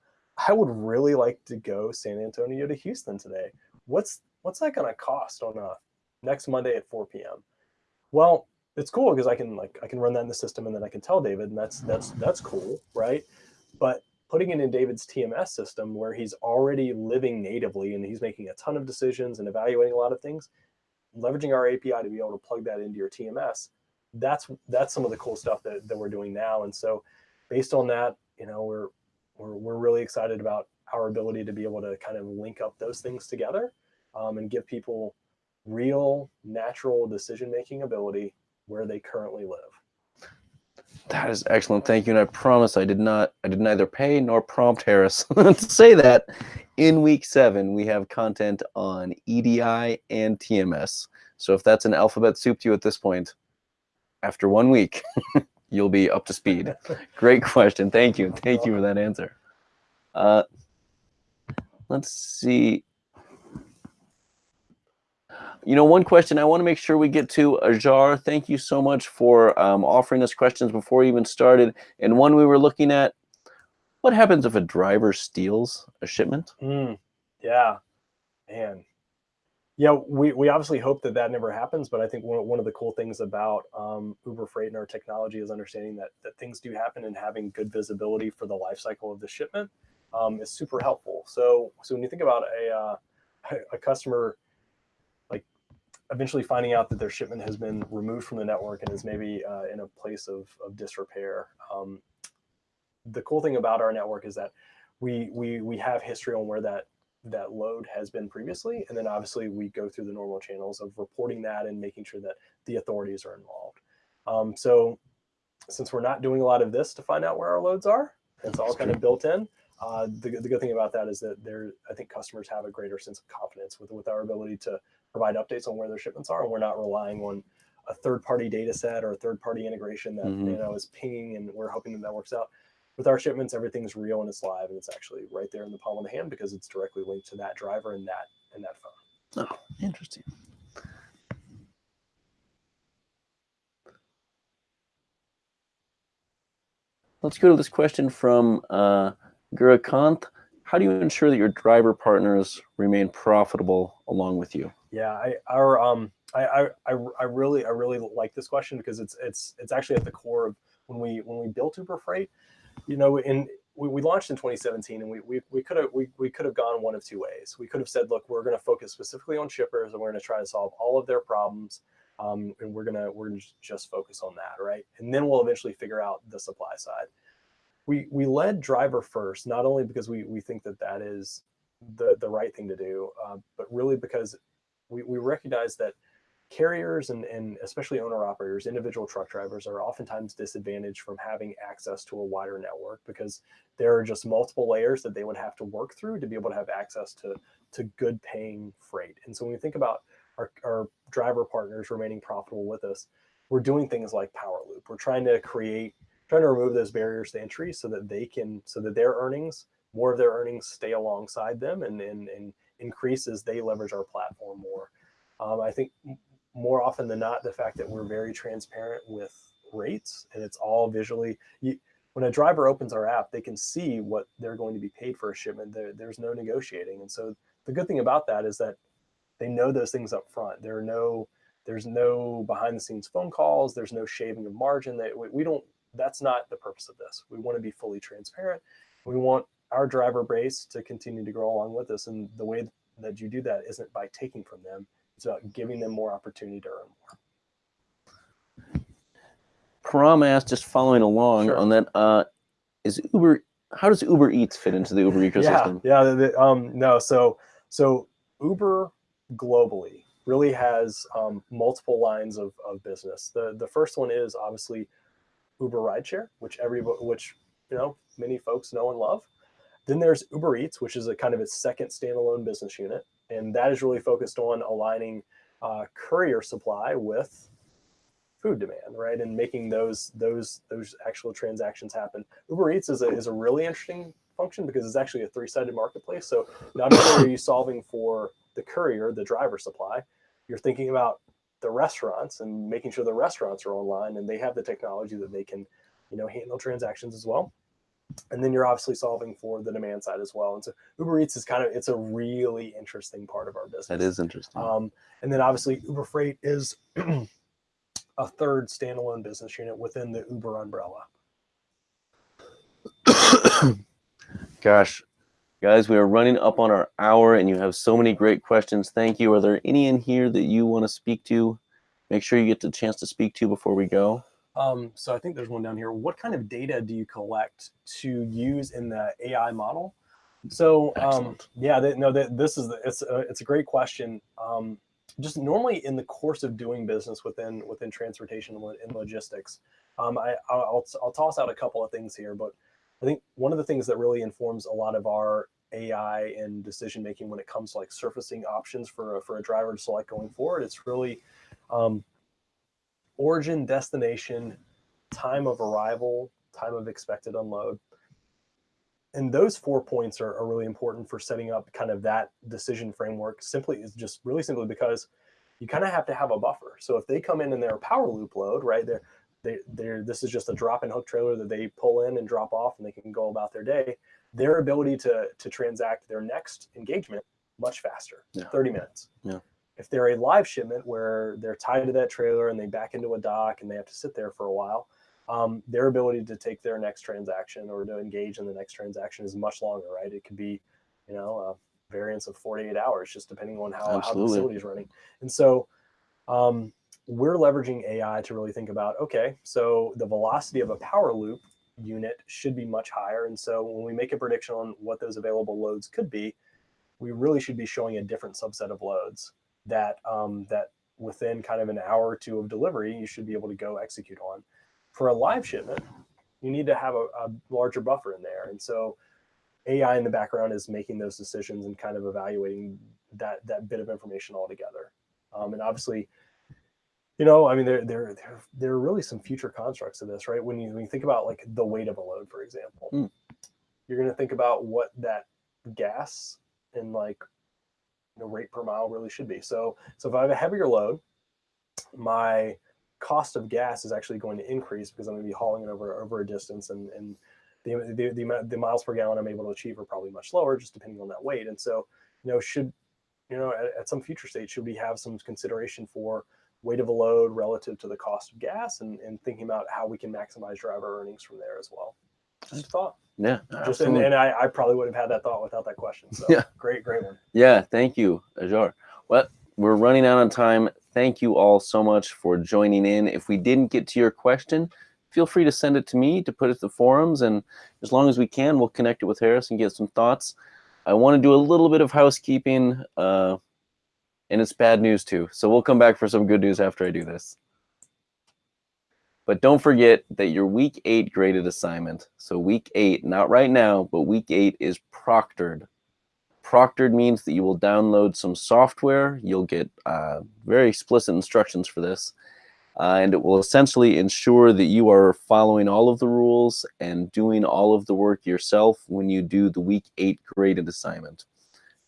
I would really like to go San Antonio to Houston today. What's what's that going to cost on a next Monday at 4 p.m.? Well, it's cool because I can like I can run that in the system and then I can tell David, and that's that's that's cool, right? But putting it in David's TMS system where he's already living natively and he's making a ton of decisions and evaluating a lot of things, leveraging our API to be able to plug that into your TMS that's that's some of the cool stuff that, that we're doing now. And so based on that, you know, we're, we're, we're really excited about our ability to be able to kind of link up those things together um, and give people real natural decision-making ability where they currently live. That is excellent. Thank you. And I promise I did not, I did neither pay nor prompt Harris to say that in week seven, we have content on EDI and TMS. So if that's an alphabet soup to you at this point, after one week, you'll be up to speed. Great question. Thank you. Thank you for that answer. Uh, let's see. you know, one question I want to make sure we get to Ajar. Thank you so much for um, offering us questions before we even started. And one we were looking at, what happens if a driver steals a shipment? Mm, yeah, man. Yeah, we, we obviously hope that that never happens, but I think one, one of the cool things about um, Uber Freight and our technology is understanding that, that things do happen and having good visibility for the life cycle of the shipment um, is super helpful. So, so when you think about a, uh, a customer like eventually finding out that their shipment has been removed from the network and is maybe uh, in a place of, of disrepair, um, the cool thing about our network is that we we we have history on where that that load has been previously, and then obviously we go through the normal channels of reporting that and making sure that the authorities are involved. Um, so since we're not doing a lot of this to find out where our loads are, it's all kind of built in. Uh, the, the good thing about that is that there, I think customers have a greater sense of confidence with, with our ability to provide updates on where their shipments are, and we're not relying on a third-party data set or a third-party integration that mm -hmm. you know is pinging, and we're hoping that that works out with our shipments, everything's real and it's live and it's actually right there in the palm of the hand because it's directly linked to that driver and that and that phone. Oh, interesting. Let's go to this question from uh, Gurakant. How do you ensure that your driver partners remain profitable along with you? Yeah, I, our um, I, I, I really I really like this question because it's it's it's actually at the core of when we when we built Uber Freight you know, in we, we launched in 2017 and we, we, we could have we, we could have gone one of two ways. We could have said, look, we're going to focus specifically on shippers and we're going to try to solve all of their problems. Um, and we're gonna we're gonna just focus on that, right? And then we'll eventually figure out the supply side. We we led driver first, not only because we we think that that is the the right thing to do, uh, but really because we we recognize that carriers and, and especially owner operators, individual truck drivers are oftentimes disadvantaged from having access to a wider network because there are just multiple layers that they would have to work through to be able to have access to, to good paying freight. And so when we think about our, our driver partners remaining profitable with us, we're doing things like Power Loop. We're trying to create, trying to remove those barriers to entry so that they can, so that their earnings, more of their earnings stay alongside them and, and, and increase as they leverage our platform more. Um, I think more often than not, the fact that we're very transparent with rates and it's all visually, you, when a driver opens our app, they can see what they're going to be paid for a shipment. There, there's no negotiating. And so the good thing about that is that they know those things up front. There are no, there's no behind the scenes phone calls. There's no shaving of margin that we, we don't, that's not the purpose of this. We want to be fully transparent. We want our driver base to continue to grow along with us. And the way that you do that isn't by taking from them, it's about giving them more opportunity to earn more. Param asked, just following along sure. on that, uh, is Uber, how does Uber Eats fit into the Uber ecosystem? Yeah, yeah the, um, no, so, so Uber globally really has um, multiple lines of, of business. The, the first one is obviously Uber Rideshare, which every, which, you know, many folks know and love. Then there's Uber Eats, which is a kind of its second standalone business unit and that is really focused on aligning uh, courier supply with food demand, right, and making those those those actual transactions happen. Uber Eats is a is a really interesting function because it's actually a three-sided marketplace. So not only are you solving for the courier, the driver supply, you're thinking about the restaurants and making sure the restaurants are online and they have the technology that they can, you know, handle transactions as well and then you're obviously solving for the demand side as well. And so Uber Eats is kind of, it's a really interesting part of our business. That is interesting. Um, and then obviously Uber Freight is a third standalone business unit within the Uber umbrella. Gosh, guys, we are running up on our hour and you have so many great questions. Thank you. Are there any in here that you want to speak to? Make sure you get the chance to speak to before we go. Um, so I think there's one down here. What kind of data do you collect to use in the AI model? So um, yeah, they, no, they, this is the, it's a, it's a great question. Um, just normally in the course of doing business within within transportation and logistics, um, I, I'll, I'll toss out a couple of things here, but I think one of the things that really informs a lot of our AI and decision making when it comes to like surfacing options for a, for a driver to select going forward, it's really um, origin, destination, time of arrival, time of expected unload. And those four points are, are really important for setting up kind of that decision framework simply is just really simply because you kind of have to have a buffer. So if they come in and they're a power loop load, right? They're they they're this is just a drop and hook trailer that they pull in and drop off and they can go about their day. Their ability to to transact their next engagement much faster, Yeah. 30 minutes. Yeah. If they're a live shipment where they're tied to that trailer and they back into a dock and they have to sit there for a while, um, their ability to take their next transaction or to engage in the next transaction is much longer, right? It could be, you know, a variance of 48 hours, just depending on how, how the facility is running. And so um, we're leveraging AI to really think about, okay, so the velocity of a power loop unit should be much higher. And so when we make a prediction on what those available loads could be, we really should be showing a different subset of loads that um, that within kind of an hour or two of delivery, you should be able to go execute on. For a live shipment, you need to have a, a larger buffer in there. And so AI in the background is making those decisions and kind of evaluating that that bit of information altogether. Um, and obviously, you know, I mean, there, there, there, there are really some future constructs of this, right? When you, when you think about like the weight of a load, for example, Mm. you're going to think about what that gas and like the rate per mile really should be. So, so if I have a heavier load, my cost of gas is actually going to increase because I'm going to be hauling it over over a distance, and and the the the, the miles per gallon I'm able to achieve are probably much lower, just depending on that weight. And so, you know, should you know at, at some future state should we have some consideration for weight of a load relative to the cost of gas, and and thinking about how we can maximize driver earnings from there as well. Just thought. Yeah, Just and, and I, I probably would have had that thought without that question. So Yeah. great, great one. Yeah, thank you, Ajar. Well, we're running out on time. Thank you all so much for joining in. If we didn't get to your question, feel free to send it to me to put it to the forums, and as long as we can, we'll connect it with Harris and get some thoughts. I want to do a little bit of housekeeping, uh, and it's bad news too. So we'll come back for some good news after I do this. But don't forget that your week eight graded assignment. So week eight, not right now, but week eight is proctored. Proctored means that you will download some software. You'll get uh, very explicit instructions for this. Uh, and it will essentially ensure that you are following all of the rules and doing all of the work yourself when you do the week eight graded assignment.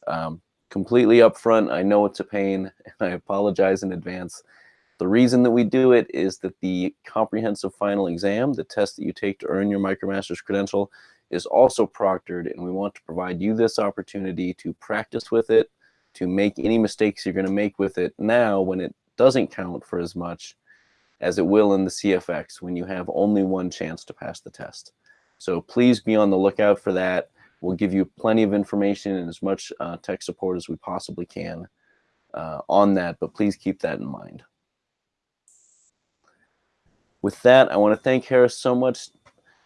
Um, completely upfront, I know it's a pain, and I apologize in advance. The reason that we do it is that the comprehensive final exam, the test that you take to earn your MicroMasters credential, is also proctored, and we want to provide you this opportunity to practice with it, to make any mistakes you're going to make with it now when it doesn't count for as much as it will in the CFX when you have only one chance to pass the test. So please be on the lookout for that. We'll give you plenty of information and as much uh, tech support as we possibly can uh, on that, but please keep that in mind. With that, I want to thank Harris so much.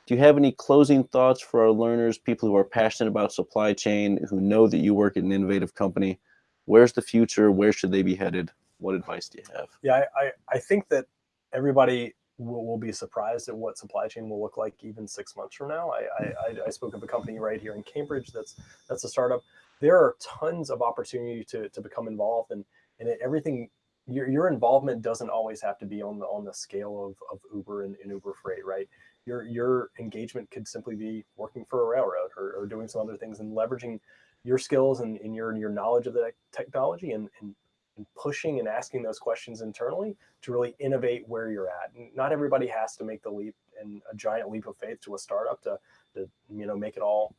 Do you have any closing thoughts for our learners, people who are passionate about supply chain, who know that you work at an innovative company? Where's the future? Where should they be headed? What advice do you have? Yeah, I, I, think that everybody will, will be surprised at what supply chain will look like even six months from now. I, I, I- spoke of a company right here in Cambridge that's that's a startup. There are tons of opportunity to, to become involved and and everything your, your involvement doesn't always have to be on the on the scale of, of Uber and, and Uber Freight, right? Your your engagement could simply be working for a railroad or, or doing some other things and leveraging your skills and, and your your knowledge of the technology and, and and pushing and asking those questions internally to really innovate where you're at. Not everybody has to make the leap and a giant leap of faith to a startup to, to you know make it all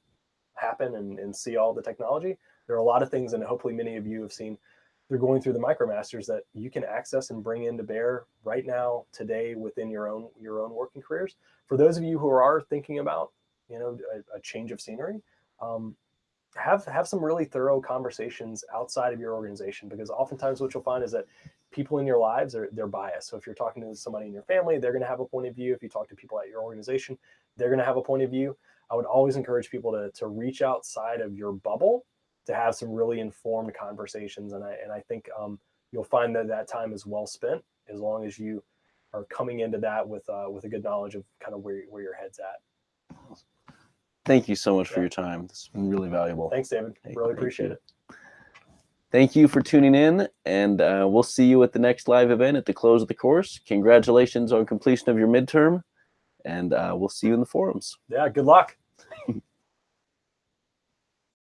happen and, and see all the technology. There are a lot of things, and hopefully many of you have seen they're going through the micromasters that you can access and bring into bear right now today within your own your own working careers. For those of you who are thinking about you know a, a change of scenery, um, have have some really thorough conversations outside of your organization because oftentimes what you'll find is that people in your lives are they're biased. So if you're talking to somebody in your family, they're going to have a point of view. If you talk to people at your organization, they're going to have a point of view. I would always encourage people to to reach outside of your bubble to have some really informed conversations, and I and I think um, you'll find that that time is well spent as long as you are coming into that with uh, with a good knowledge of kind of where where your head's at. Thank you so much for your time. This has been really valuable. Thanks, David. Really appreciate you. it. Thank you for tuning in, and uh, we'll see you at the next live event at the close of the course. Congratulations on completion of your midterm, and uh, we'll see you in the forums. Yeah, good luck.